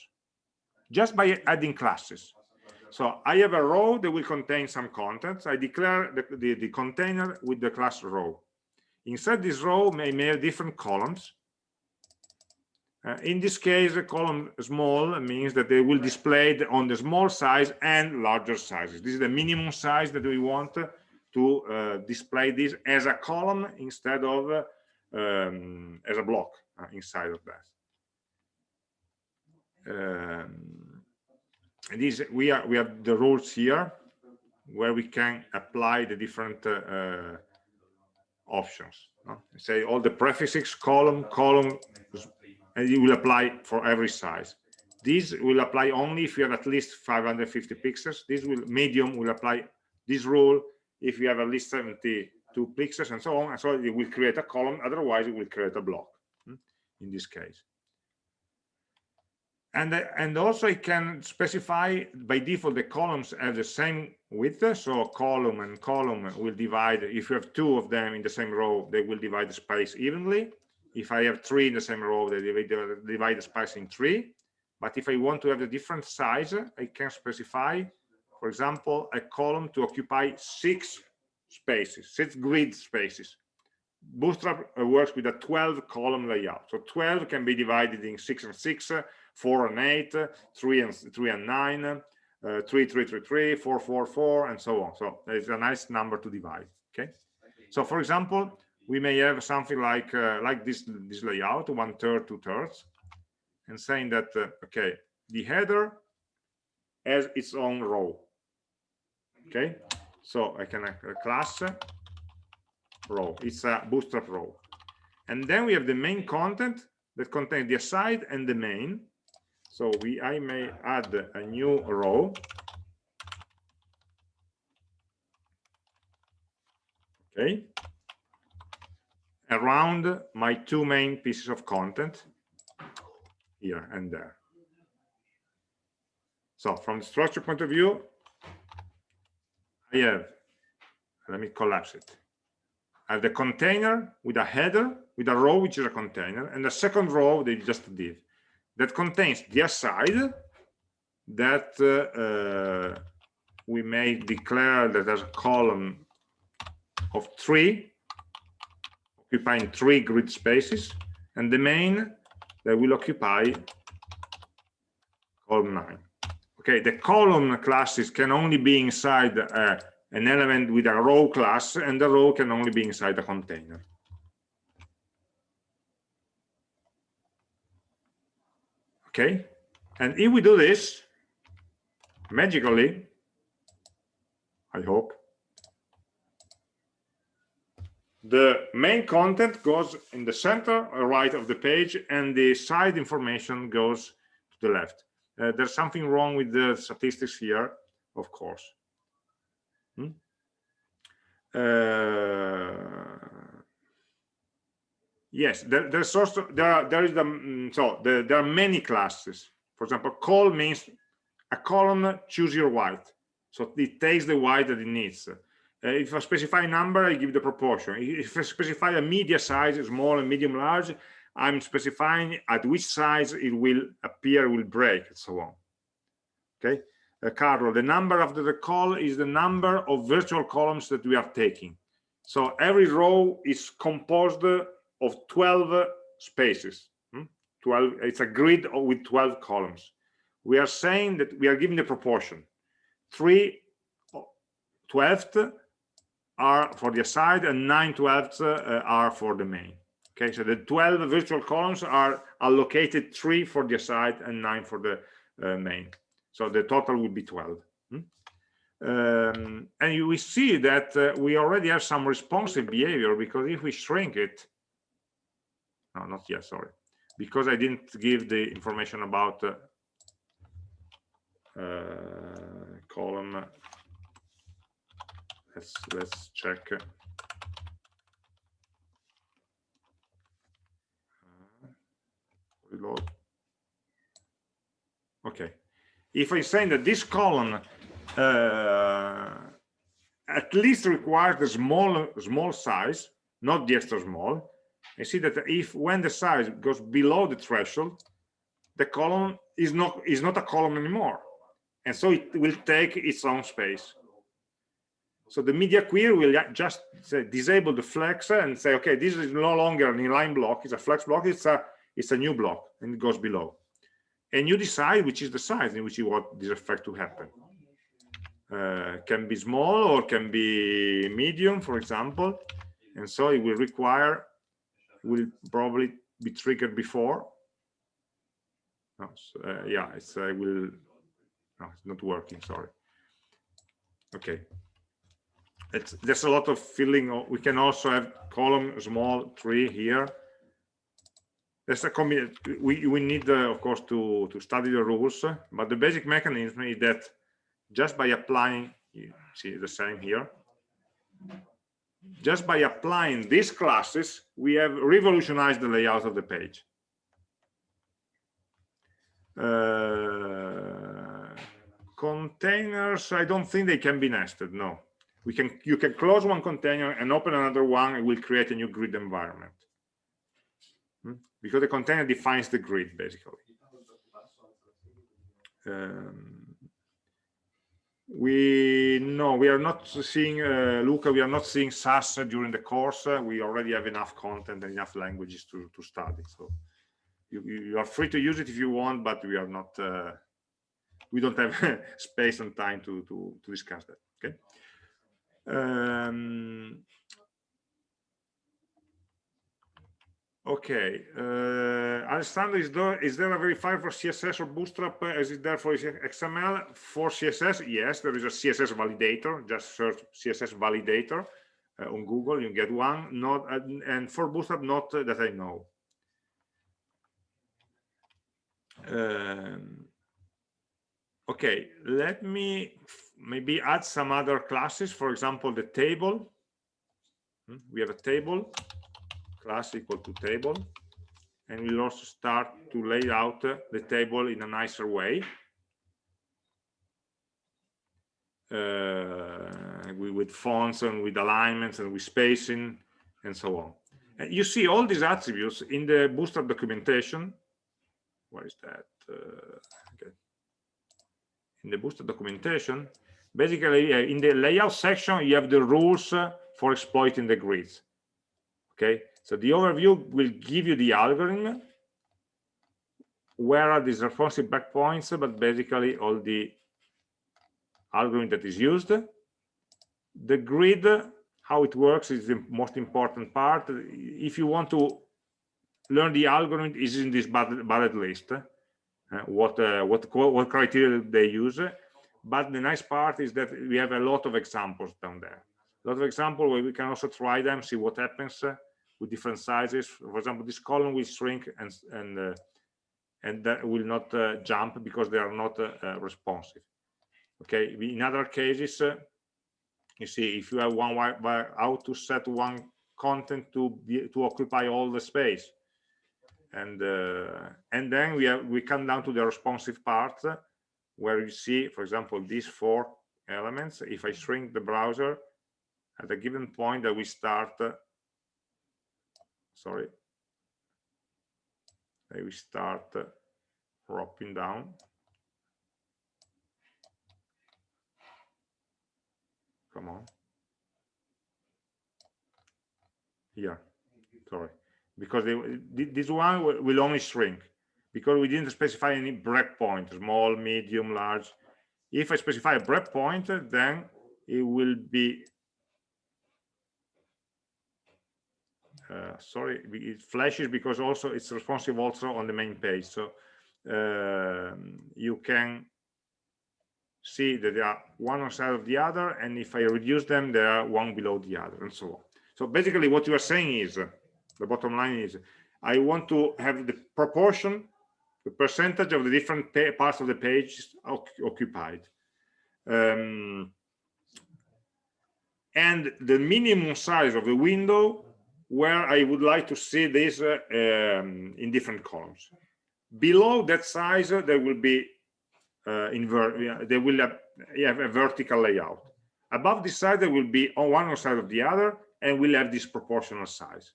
just by adding classes. So I have a row that will contain some contents. I declare the, the, the container with the class row. Inside this row may, may have different columns uh, in this case, a column small means that they will display on the small size and larger sizes. This is the minimum size that we want to uh, display this as a column instead of uh, um, as a block uh, inside of that. Um, this we are we have the rules here where we can apply the different uh, uh, options. No? Say all the prefixes column column and it will apply for every size. This will apply only if you have at least 550 pixels. This will medium will apply this rule if you have at least 72 pixels and so on. And so it will create a column. Otherwise, it will create a block hmm, in this case. And, and also it can specify by default the columns have the same width. So column and column will divide. If you have two of them in the same row, they will divide the space evenly if I have three in the same row, they divide, divide the space in three. But if I want to have a different size, I can specify, for example, a column to occupy six spaces, six grid spaces. Bootstrap uh, works with a 12 column layout. So 12 can be divided in six and six, 4 and 8, 3 and 3 and 9, uh, 3, 3, 3, 3, 4, 4, 4, and so on. So it's a nice number to divide. Okay. So for example, we may have something like uh, like this this layout, one third, two thirds, and saying that uh, okay, the header has its own row. Okay, so I can uh, class row. It's a bootstrap row, and then we have the main content that contains the aside and the main. So we I may add a new row. Okay, around my two main pieces of content here and there. So from the structure point of view, I have, let me collapse it. I have the container with a header, with a row, which is a container, and the second row they just did, that contains the aside that uh, uh, we may declare that as a column of three occupying three grid spaces, and the main that will occupy column 9. Okay, the column classes can only be inside uh, an element with a row class, and the row can only be inside a container. Okay, and if we do this, magically, I hope, the main content goes in the center right of the page and the side information goes to the left uh, there's something wrong with the statistics here of course hmm? uh, yes there, there's also there are there is the mm, so the, there are many classes for example call means a column choose your white so it takes the white that it needs uh, if I specify a number, I give the proportion. If I specify a media size, small and medium large, I'm specifying at which size it will appear, will break, and so on. Okay, uh, Carlo, the number of the call is the number of virtual columns that we are taking. So every row is composed of 12 spaces. Hmm? 12, it's a grid with 12 columns. We are saying that we are giving the proportion. 3 12th are for the aside and 9 twelfths uh, are for the main okay so the 12 virtual columns are allocated 3 for the aside and 9 for the uh, main. So the total would be 12 hmm? um, and you, we see that uh, we already have some responsive behavior because if we shrink it no not yet sorry because i didn't give the information about uh, uh, column let's let's check reload okay. If i'm saying that this column uh, at least requires the small small size not the extra small I see that if when the size goes below the threshold the column is not is not a column anymore. And so it will take its own space. So the media query will just say, disable the flex and say, okay, this is no longer an inline block, it's a flex block, it's a it's a new block, and it goes below. And you decide which is the size in which you want this effect to happen. Uh, can be small or can be medium, for example. And so it will require, will probably be triggered before. No, so, uh, yeah, it's uh, will. No, it's not working. Sorry. Okay, it's, there's a lot of filling. We can also have column small tree here. There's a we we need uh, of course to to study the rules, but the basic mechanism is that just by applying, see the same here. Just by applying these classes, we have revolutionized the layout of the page. Uh, containers, I don't think they can be nested. No, we can you can close one container and open another one and will create a new grid environment? Because the container defines the grid basically. Um, we no we are not seeing uh, luca we are not seeing Sass during the course. We already have enough content and enough languages to to study. So you, you are free to use it if you want, but we are not, uh, we don't have space and time to, to, to discuss that, okay? Um, Okay, uh, Alessandro, is there, is there a verifier for CSS or Bootstrap uh, is there for XML? For CSS, yes, there is a CSS validator. Just search CSS validator uh, on Google, you get one. Not uh, and for Bootstrap, not uh, that I know. Um, okay, let me maybe add some other classes. For example, the table. Hmm, we have a table class equal to table. And we'll also start to lay out the table in a nicer way. Uh, with fonts and with alignments and with spacing and so on. And you see all these attributes in the bootstrap documentation. Where is that? Uh, okay. in the bootstrap documentation basically uh, in the layout section you have the rules for exploiting the grids. Okay so the overview will give you the algorithm, where are these responsive breakpoints, but basically all the algorithm that is used. The grid, how it works is the most important part. If you want to learn the algorithm is in this bullet list, uh, what, uh, what, what criteria they use. But the nice part is that we have a lot of examples down there. A lot of examples where we can also try them, see what happens with different sizes. For example, this column will shrink and and uh, and that will not uh, jump because they are not uh, uh responsive. Okay. In other cases, uh, you see if you have one how to set one content to be to occupy all the space, and uh, and then we have we come down to the responsive part where you see, for example, these four elements. If I shrink the browser at a given point that we start sorry. We start uh, dropping down. Come on. Here. Sorry. Because they, this one will only shrink. Because we didn't specify any breakpoint small medium large. If i specify a breakpoint then it will be uh, sorry it flashes because also it's responsive also on the main page. So uh, you can see that they are one on side of the other and if i reduce them they are one below the other and so on. So basically what you are saying is the bottom line is i want to have the proportion the percentage of the different parts of the page occupied. Um, and the minimum size of the window where I would like to see this uh, um, in different columns. Below that size, uh, there will be uh, invert. They will have, have, a vertical layout. Above this side, there will be on one side of the other, and we'll have this proportional size.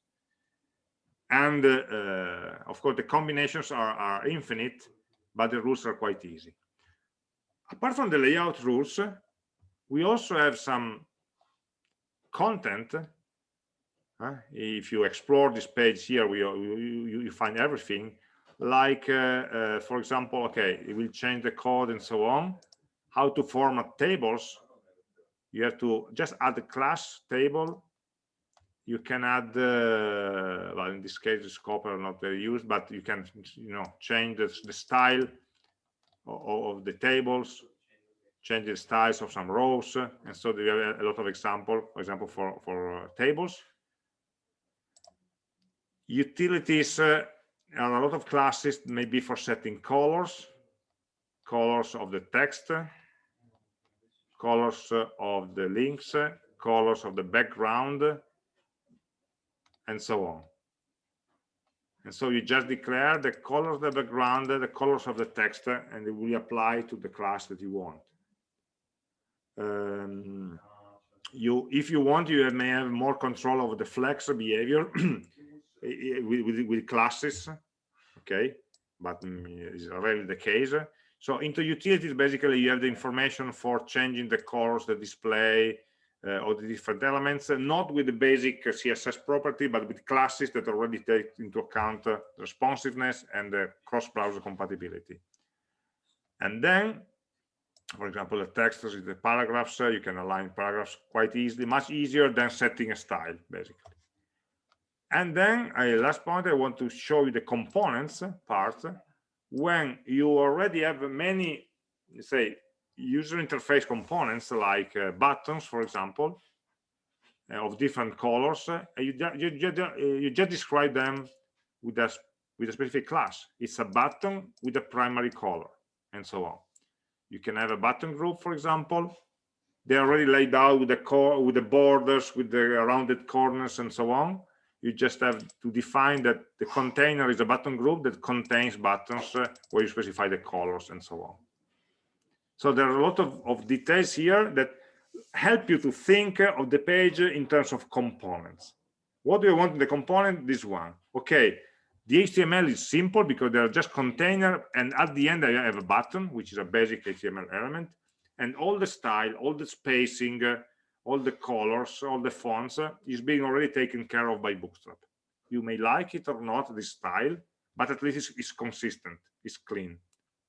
And uh, uh, of course, the combinations are, are infinite, but the rules are quite easy. Apart from the layout rules, we also have some content uh, if you explore this page here, we, you, you find everything. Like, uh, uh, for example, okay, it will change the code and so on. How to format tables. You have to just add a class table. You can add, uh, well, in this case, the scope are not very used, but you can, you know, change the, the style of, of the tables, change the styles of some rows, and so there are a lot of example, for example, for for uh, tables utilities uh, a lot of classes maybe for setting colors colors of the text colors uh, of the links colors of the background and so on. And so you just declare the color of the background the colors of the text and it will apply to the class that you want. Um, you if you want you may have more control over the flex behavior with, with, with classes okay but mm, it's rarely the case so into utilities basically you have the information for changing the colors the display uh, of the different elements, uh, not with the basic uh, CSS property, but with classes that already take into account uh, responsiveness and cross-browser compatibility. And then, for example, the text is the paragraphs, you can align paragraphs quite easily, much easier than setting a style, basically. And then, uh, last point, I want to show you the components part. When you already have many, say, user interface components like uh, buttons, for example, uh, of different colors, uh, you, you, you, uh, you, just describe them with a, with a specific class. It's a button with a primary color and so on. You can have a button group, for example. They're already laid out with the core, with the borders, with the rounded corners and so on. You just have to define that the container is a button group that contains buttons where you specify the colors and so on. So there are a lot of, of details here that help you to think of the page in terms of components. What do you want in the component? This one. Okay, the HTML is simple because they're just container and at the end I have a button, which is a basic HTML element. And all the style, all the spacing, uh, all the colors, all the fonts uh, is being already taken care of by Bootstrap. You may like it or not, this style, but at least it's, it's consistent, it's clean,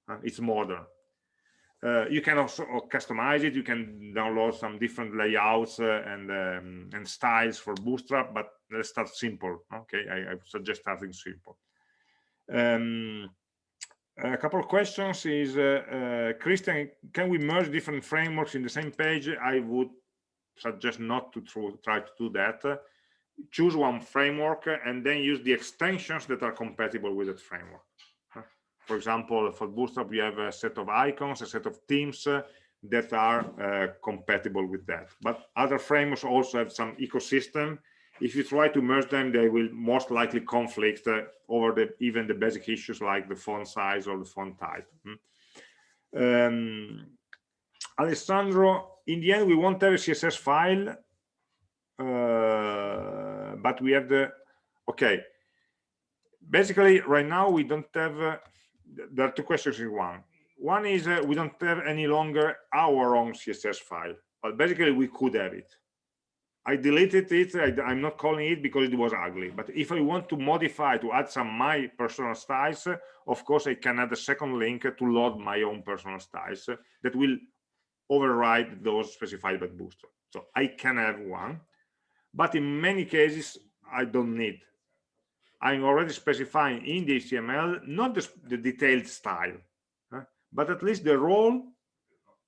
uh, it's modern. Uh, you can also uh, customize it. You can download some different layouts uh, and um, and styles for Bootstrap. But let's start simple. Okay, I, I suggest starting simple. Um, a couple of questions is uh, Christian, can we merge different frameworks in the same page? I would suggest not to try to do that. choose one framework and then use the extensions that are compatible with that framework for example, for Bootstrap, we have a set of icons, a set of themes uh, that are uh, compatible with that. But other frameworks also have some ecosystem. If you try to merge them, they will most likely conflict uh, over the even the basic issues like the font size or the font type. Hmm. Um, Alessandro, in the end, we won't have a CSS file, uh, but we have the, okay. Basically, right now, we don't have uh, there are two questions in one. One is uh, we don't have any longer our own CSS file, but basically we could have it. I deleted it. I, am not calling it because it was ugly. But if I want to modify, to add some my personal styles, of course, I can add a second link to load my own personal styles that will override those specified by Bootstrap. So I can have one, but in many cases, I don't need I'm already specifying in the HTML not the, the detailed style, huh? but at least the role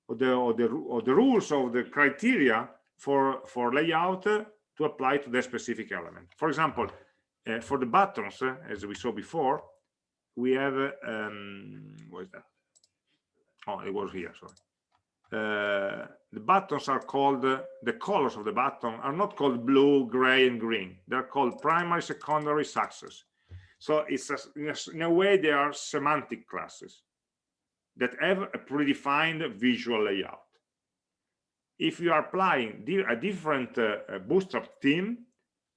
or the, or the or the rules of the criteria for for layout uh, to apply to the specific element. For example, uh, for the buttons, uh, as we saw before, we have um, what is that? Oh, it was here. Sorry. Uh, the buttons are called uh, the colors of the button are not called blue gray and green. They're called primary secondary success. So it's a, in, a, way they are semantic classes that have a predefined visual layout. If you are applying a different uh, bootstrap theme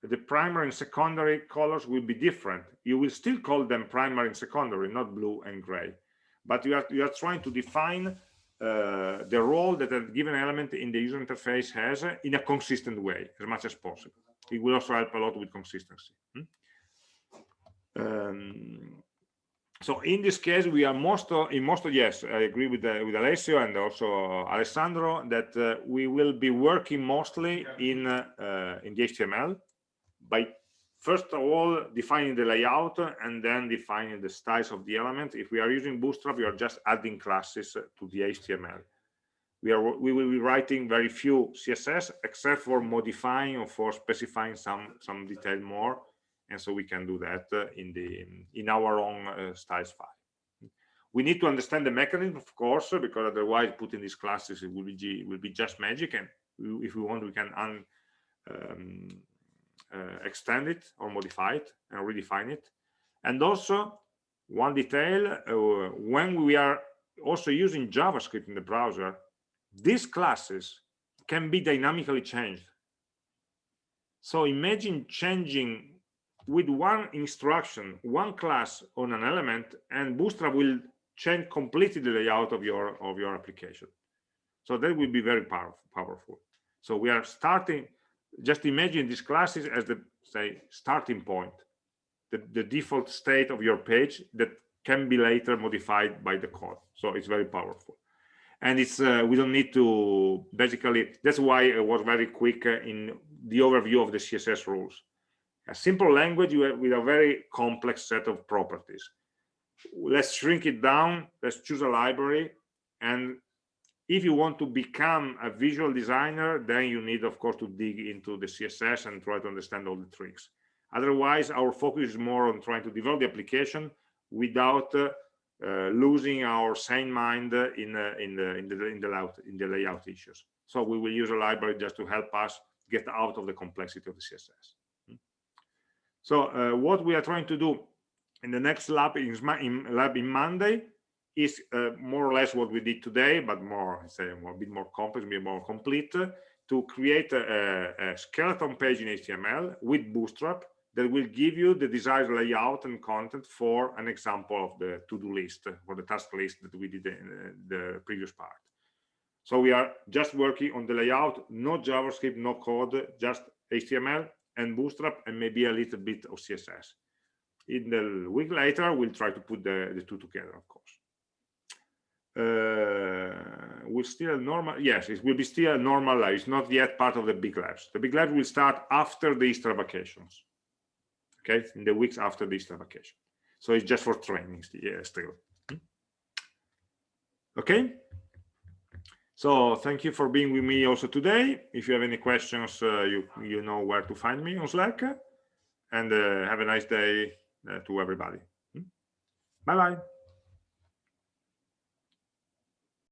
the primary and secondary colors will be different. You will still call them primary and secondary not blue and gray. But you are you are trying to define uh, the role that a given element in the user interface has uh, in a consistent way as much as possible. It will also help a lot with consistency. Hmm? Um, so in this case, we are most of, in most of, yes, I agree with the, with Alessio and also Alessandro that uh, we will be working mostly in uh, uh, in the HTML by first of all defining the layout and then defining the styles of the element. If we are using bootstrap we are just adding classes to the html we are we will be writing very few css except for modifying or for specifying some some detail more. And so we can do that uh, in the in our own uh, styles file. We need to understand the mechanism of course because otherwise putting these classes it will be will be just magic. And if we want we can un, um, extend it or modify it and redefine it. And also one detail uh, when we are also using javascript in the browser these classes can be dynamically changed. So imagine changing with one instruction one class on an element and bootstrap will change completely the layout of your of your application. So that will be very powerful. So we are starting, just imagine these classes as the, say, starting point, the, the default state of your page that can be later modified by the code. So it's very powerful. And it's uh, we don't need to basically, that's why it was very quick uh, in the overview of the CSS rules. A simple language with a very complex set of properties. Let's shrink it down, let's choose a library, and if you want to become a visual designer, then you need, of course, to dig into the CSS and try to understand all the tricks. Otherwise, our focus is more on trying to develop the application without uh, uh, losing our sane mind in uh, in the in the in the layout in the layout issues. So we will use a library just to help us get out of the complexity of the CSS. Hmm. So uh, what we are trying to do in the next lab in, in lab in Monday is uh, more or less what we did today, but more, say, a bit more complex, a bit more complete, to create a, a, skeleton page in HTML with Bootstrap that will give you the desired layout and content for an example of the to-do list or the task list that we did in uh, the previous part. So we are just working on the layout, no JavaScript, no code, just HTML and Bootstrap and maybe a little bit of CSS. In the week later, we'll try to put the, the two together, of course uh, will still normal yes it will be still normal life it's not yet part of the big labs. The big labs will start after the easter vacations okay? In the weeks after the easter vacation. So it's just for training yeah, still. Hmm? okay? So thank you for being with me also today. If you have any questions uh, you you know where to find me on slack. And uh, have a nice day uh, to everybody. Hmm? bye bye